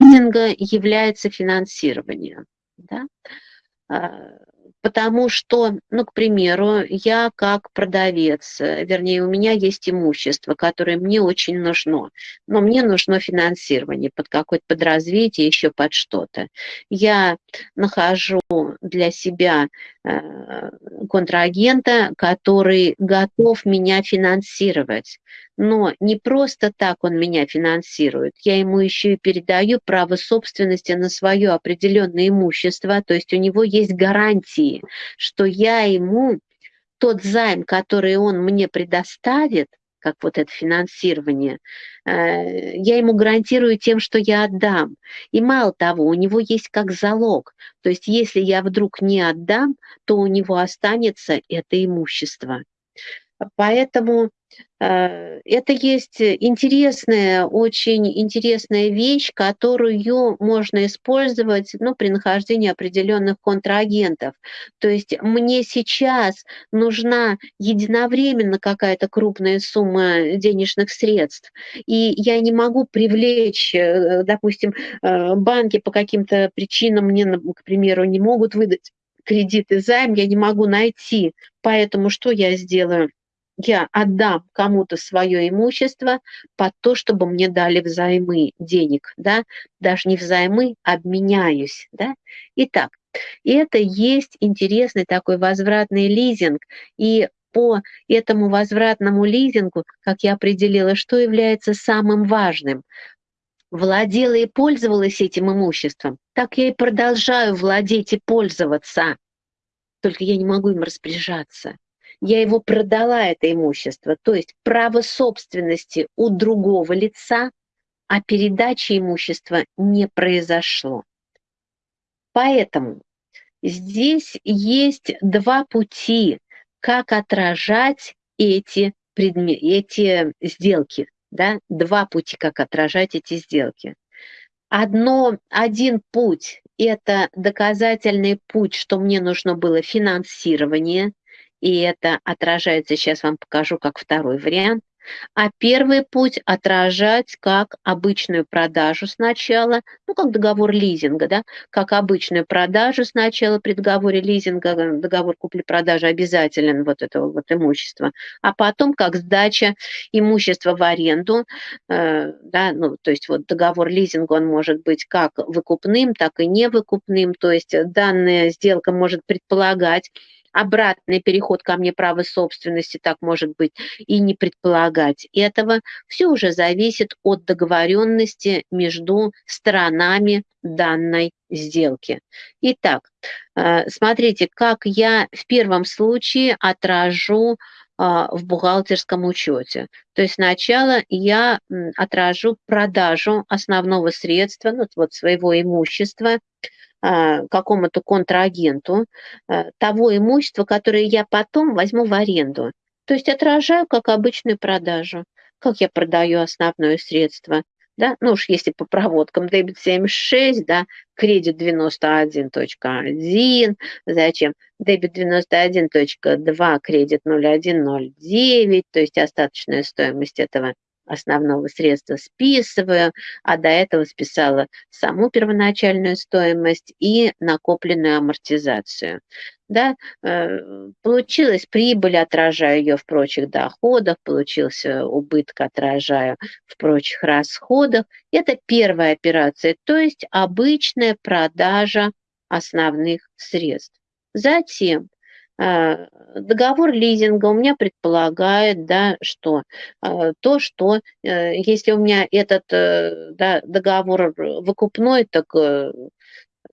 Лизинга является финансированием. Да? А, потому что, ну, к примеру, я как продавец, э, вернее, у меня есть имущество, которое мне очень нужно, но мне нужно финансирование под какое-то подразвитие, еще под что-то. Я нахожу для себя э, контрагента, который готов меня финансировать но не просто так он меня финансирует, я ему еще и передаю право собственности на свое определенное имущество, то есть у него есть гарантии, что я ему тот займ, который он мне предоставит, как вот это финансирование, э, я ему гарантирую тем, что я отдам. И мало того, у него есть как залог. То есть если я вдруг не отдам, то у него останется это имущество. Поэтому это есть интересная, очень интересная вещь, которую можно использовать ну, при нахождении определенных контрагентов. То есть мне сейчас нужна единовременно какая-то крупная сумма денежных средств, и я не могу привлечь, э, допустим, э, банки по каким-то причинам мне, к примеру, не могут выдать кредит и займ, я не могу найти. Поэтому что я сделаю? Я отдам кому-то свое имущество под то, чтобы мне дали взаймы денег, да, даже не взаймы, обменяюсь, да. Итак, это есть интересный такой возвратный лизинг, и по этому возвратному лизингу, как я определила, что является самым важным, владела и пользовалась этим имуществом, так я и продолжаю владеть и пользоваться, только я не могу им распоряжаться я его продала, это имущество. То есть право собственности у другого лица, а передачи имущества не произошло. Поэтому здесь есть два пути, как отражать эти, предмет, эти сделки. Да? Два пути, как отражать эти сделки. Одно, один путь – это доказательный путь, что мне нужно было финансирование – и это отражается, сейчас вам покажу, как второй вариант. А первый путь отражать как обычную продажу сначала, ну, как договор лизинга, да, как обычную продажу сначала при договоре лизинга, договор купли-продажи обязателен вот этого вот имущества, а потом как сдача имущества в аренду, э, да, ну, то есть вот договор лизинга, он может быть как выкупным, так и невыкупным, то есть данная сделка может предполагать обратный переход ко мне права собственности, так может быть, и не предполагать этого. Все уже зависит от договоренности между сторонами данной сделки. Итак, э, смотрите, как я в первом случае отражу а, в бухгалтерском учете. То есть сначала я отражу продажу основного средства, ну, вот своего имущества, какому-то контрагенту а, того имущества, которое я потом возьму в аренду. То есть отражаю как обычную продажу, как я продаю основное средство. да, ну уж если по проводкам дебет 76, да, кредит 91.1, зачем? Дебет 91.2, кредит 01.09, то есть остаточная стоимость этого основного средства списываю, а до этого списала саму первоначальную стоимость и накопленную амортизацию. Да, э, получилась прибыль, отражаю ее в прочих доходах, получился убыток, отражаю в прочих расходах. Это первая операция, то есть обычная продажа основных средств. Затем договор лизинга у меня предполагает, да, что а, то, что э, если у меня этот э, да, договор выкупной, так э,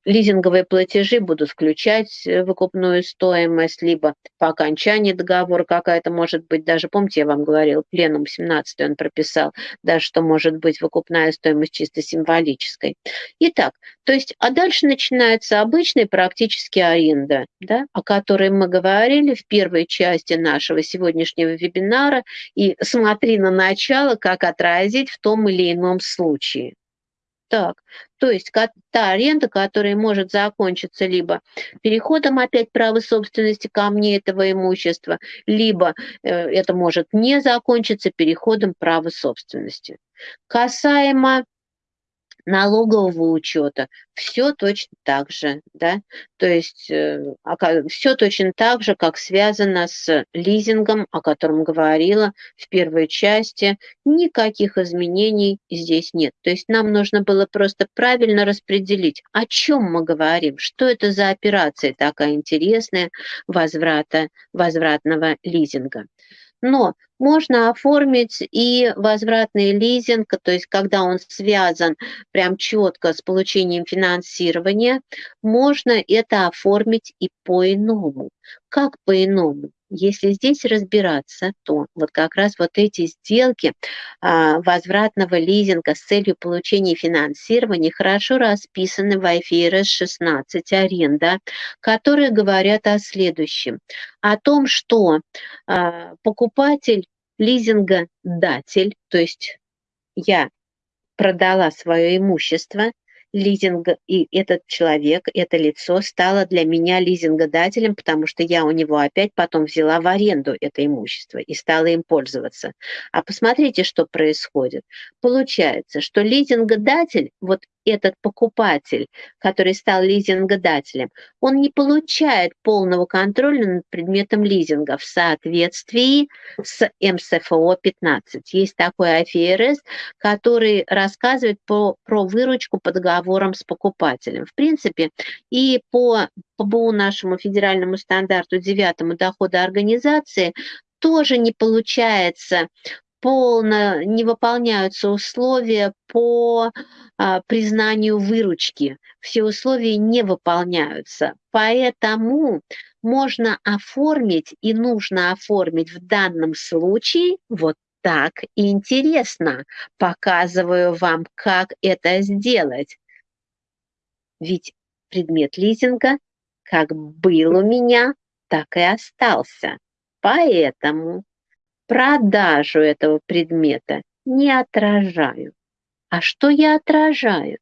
лизинговые платежи будут включать э, выкупную стоимость, либо по окончании договора какая-то может быть, даже, помните, я вам говорил, пленум 17 он прописал, даже что может быть выкупная стоимость чисто символической. Итак, то есть, а дальше начинается обычная практически аренда, да, о которой мы говорили в первой части нашего сегодняшнего вебинара, и смотри на начало, как отразить в том или ином случае. Так, то есть та аренда, которая может закончиться либо переходом опять права собственности ко мне этого имущества, либо э, это может не закончиться переходом права собственности. Касаемо налогового учета, все точно так же, да, то есть э, все точно так же, как связано с лизингом, о котором говорила в первой части, никаких изменений здесь нет. То есть нам нужно было просто правильно распределить, о чем мы говорим, что это за операция такая интересная возврата, возвратного лизинга. Но можно оформить и возвратный лизинг, то есть когда он связан прям четко с получением финансирования, можно это оформить и по-иному. Как по-иному? Если здесь разбираться, то вот как раз вот эти сделки а, возвратного лизинга с целью получения финансирования хорошо расписаны в IFRS 16 аренда, которые говорят о следующем. О том, что а, покупатель лизинга датель, то есть я продала свое имущество, лизинга, и этот человек, это лицо стало для меня лизингодателем, потому что я у него опять потом взяла в аренду это имущество и стала им пользоваться. А посмотрите, что происходит. Получается, что лизингодатель, вот этот покупатель, который стал лизингодателем, он не получает полного контроля над предметом лизинга в соответствии с МСФО 15. Есть такой АФРС, который рассказывает по, про выручку по договорам с покупателем. В принципе, и по ПБУ нашему федеральному стандарту девятому дохода организации тоже не получается полно не выполняются условия по а, признанию выручки. Все условия не выполняются. Поэтому можно оформить и нужно оформить в данном случае вот так интересно. Показываю вам, как это сделать. Ведь предмет лизинга как был у меня, так и остался. Поэтому продажу этого предмета не отражаю. А что я отражаю?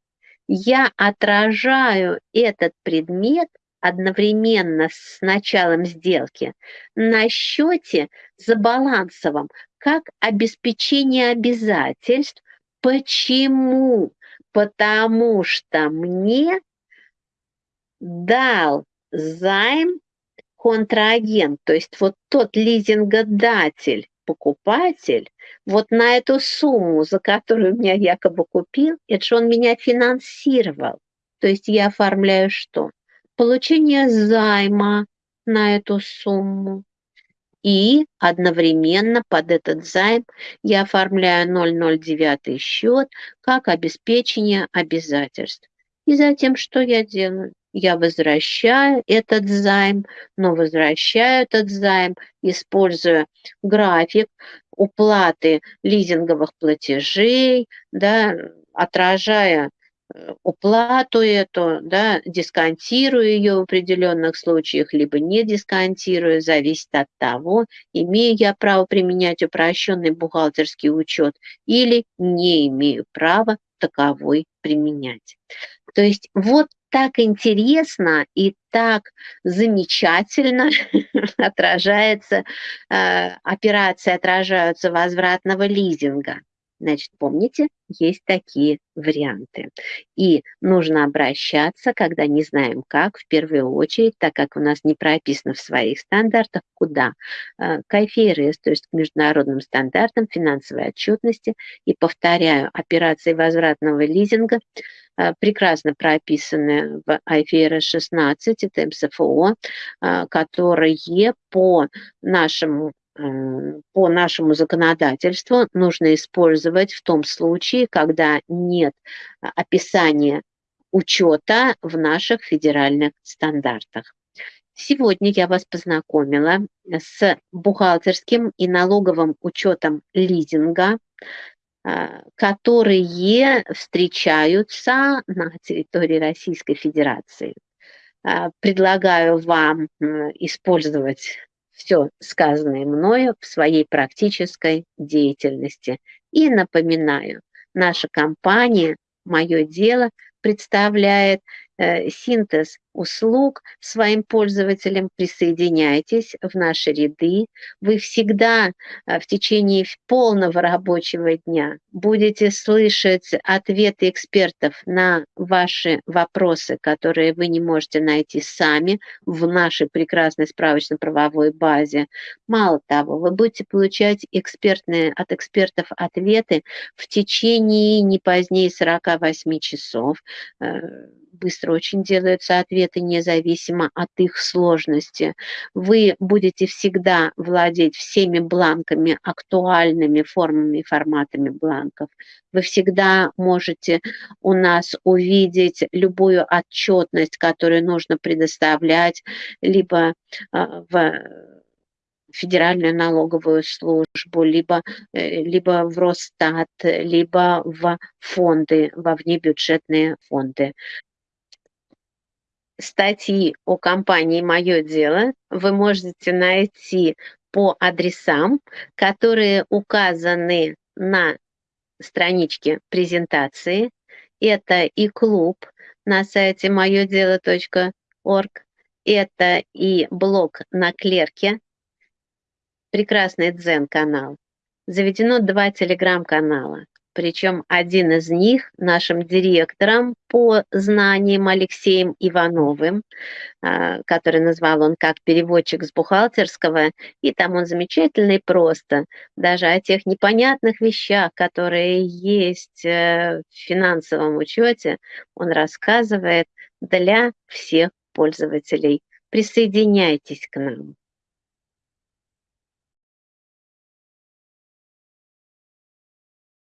Я отражаю этот предмет одновременно с началом сделки на счете за балансовым как обеспечение обязательств. Почему? Потому что мне дал займ контрагент, то есть вот тот лизингодатель, покупатель вот на эту сумму, за которую меня якобы купил, это же он меня финансировал. То есть я оформляю что? Получение займа на эту сумму. И одновременно под этот займ я оформляю 009 счет как обеспечение обязательств. И затем что я делаю? Я возвращаю этот займ, но возвращаю этот займ, используя график уплаты лизинговых платежей, да, отражая уплату эту, да, дисконтирую ее в определенных случаях, либо не дисконтирую, зависит от того, имею я право применять упрощенный бухгалтерский учет или не имею права таковой применять. То есть вот так интересно и так замечательно отражается, э, операции отражаются возвратного лизинга. Значит, помните, есть такие варианты. И нужно обращаться, когда не знаем как, в первую очередь, так как у нас не прописано в своих стандартах, куда? Э, к IFRS, то есть к международным стандартам финансовой отчетности. И повторяю, операции возвратного лизинга прекрасно прописаны в IFRS 16, это МСФО, э, которые по нашему по нашему законодательству нужно использовать в том случае, когда нет описания учета в наших федеральных стандартах. Сегодня я вас познакомила с бухгалтерским и налоговым учетом лизинга, которые встречаются на территории Российской Федерации. А, предлагаю вам использовать все сказанное мною в своей практической деятельности. И напоминаю, наша компания «Мое дело» представляет э, синтез услуг своим пользователям, присоединяйтесь в наши ряды. Вы всегда э, в течение полного рабочего дня будете слышать ответы экспертов на ваши вопросы, которые вы не можете найти сами в нашей прекрасной справочно-правовой базе. Мало того, вы будете получать экспертные, от экспертов ответы в течение не позднее 48 часов э, быстро очень делаются ответы, независимо от их сложности. Вы будете всегда владеть всеми бланками, актуальными формами и форматами бланков. Вы всегда можете у нас увидеть любую отчетность, которую нужно предоставлять, либо а, в федеральную налоговую службу, либо, э, либо в Росстат, либо в фонды, во внебюджетные фонды статьи о компании «Мое дело» вы можете найти по адресам, которые указаны на страничке презентации. Это и клуб на сайте моедело.орг, это и блог на клерке, прекрасный дзен-канал. Заведено два телеграм-канала. Причем один из них нашим директором по знаниям Алексеем Ивановым, а, который назвал он как переводчик с бухгалтерского, и там он замечательный просто, даже о тех непонятных вещах, которые есть э, в финансовом учете, он рассказывает для всех пользователей. Присоединяйтесь к нам.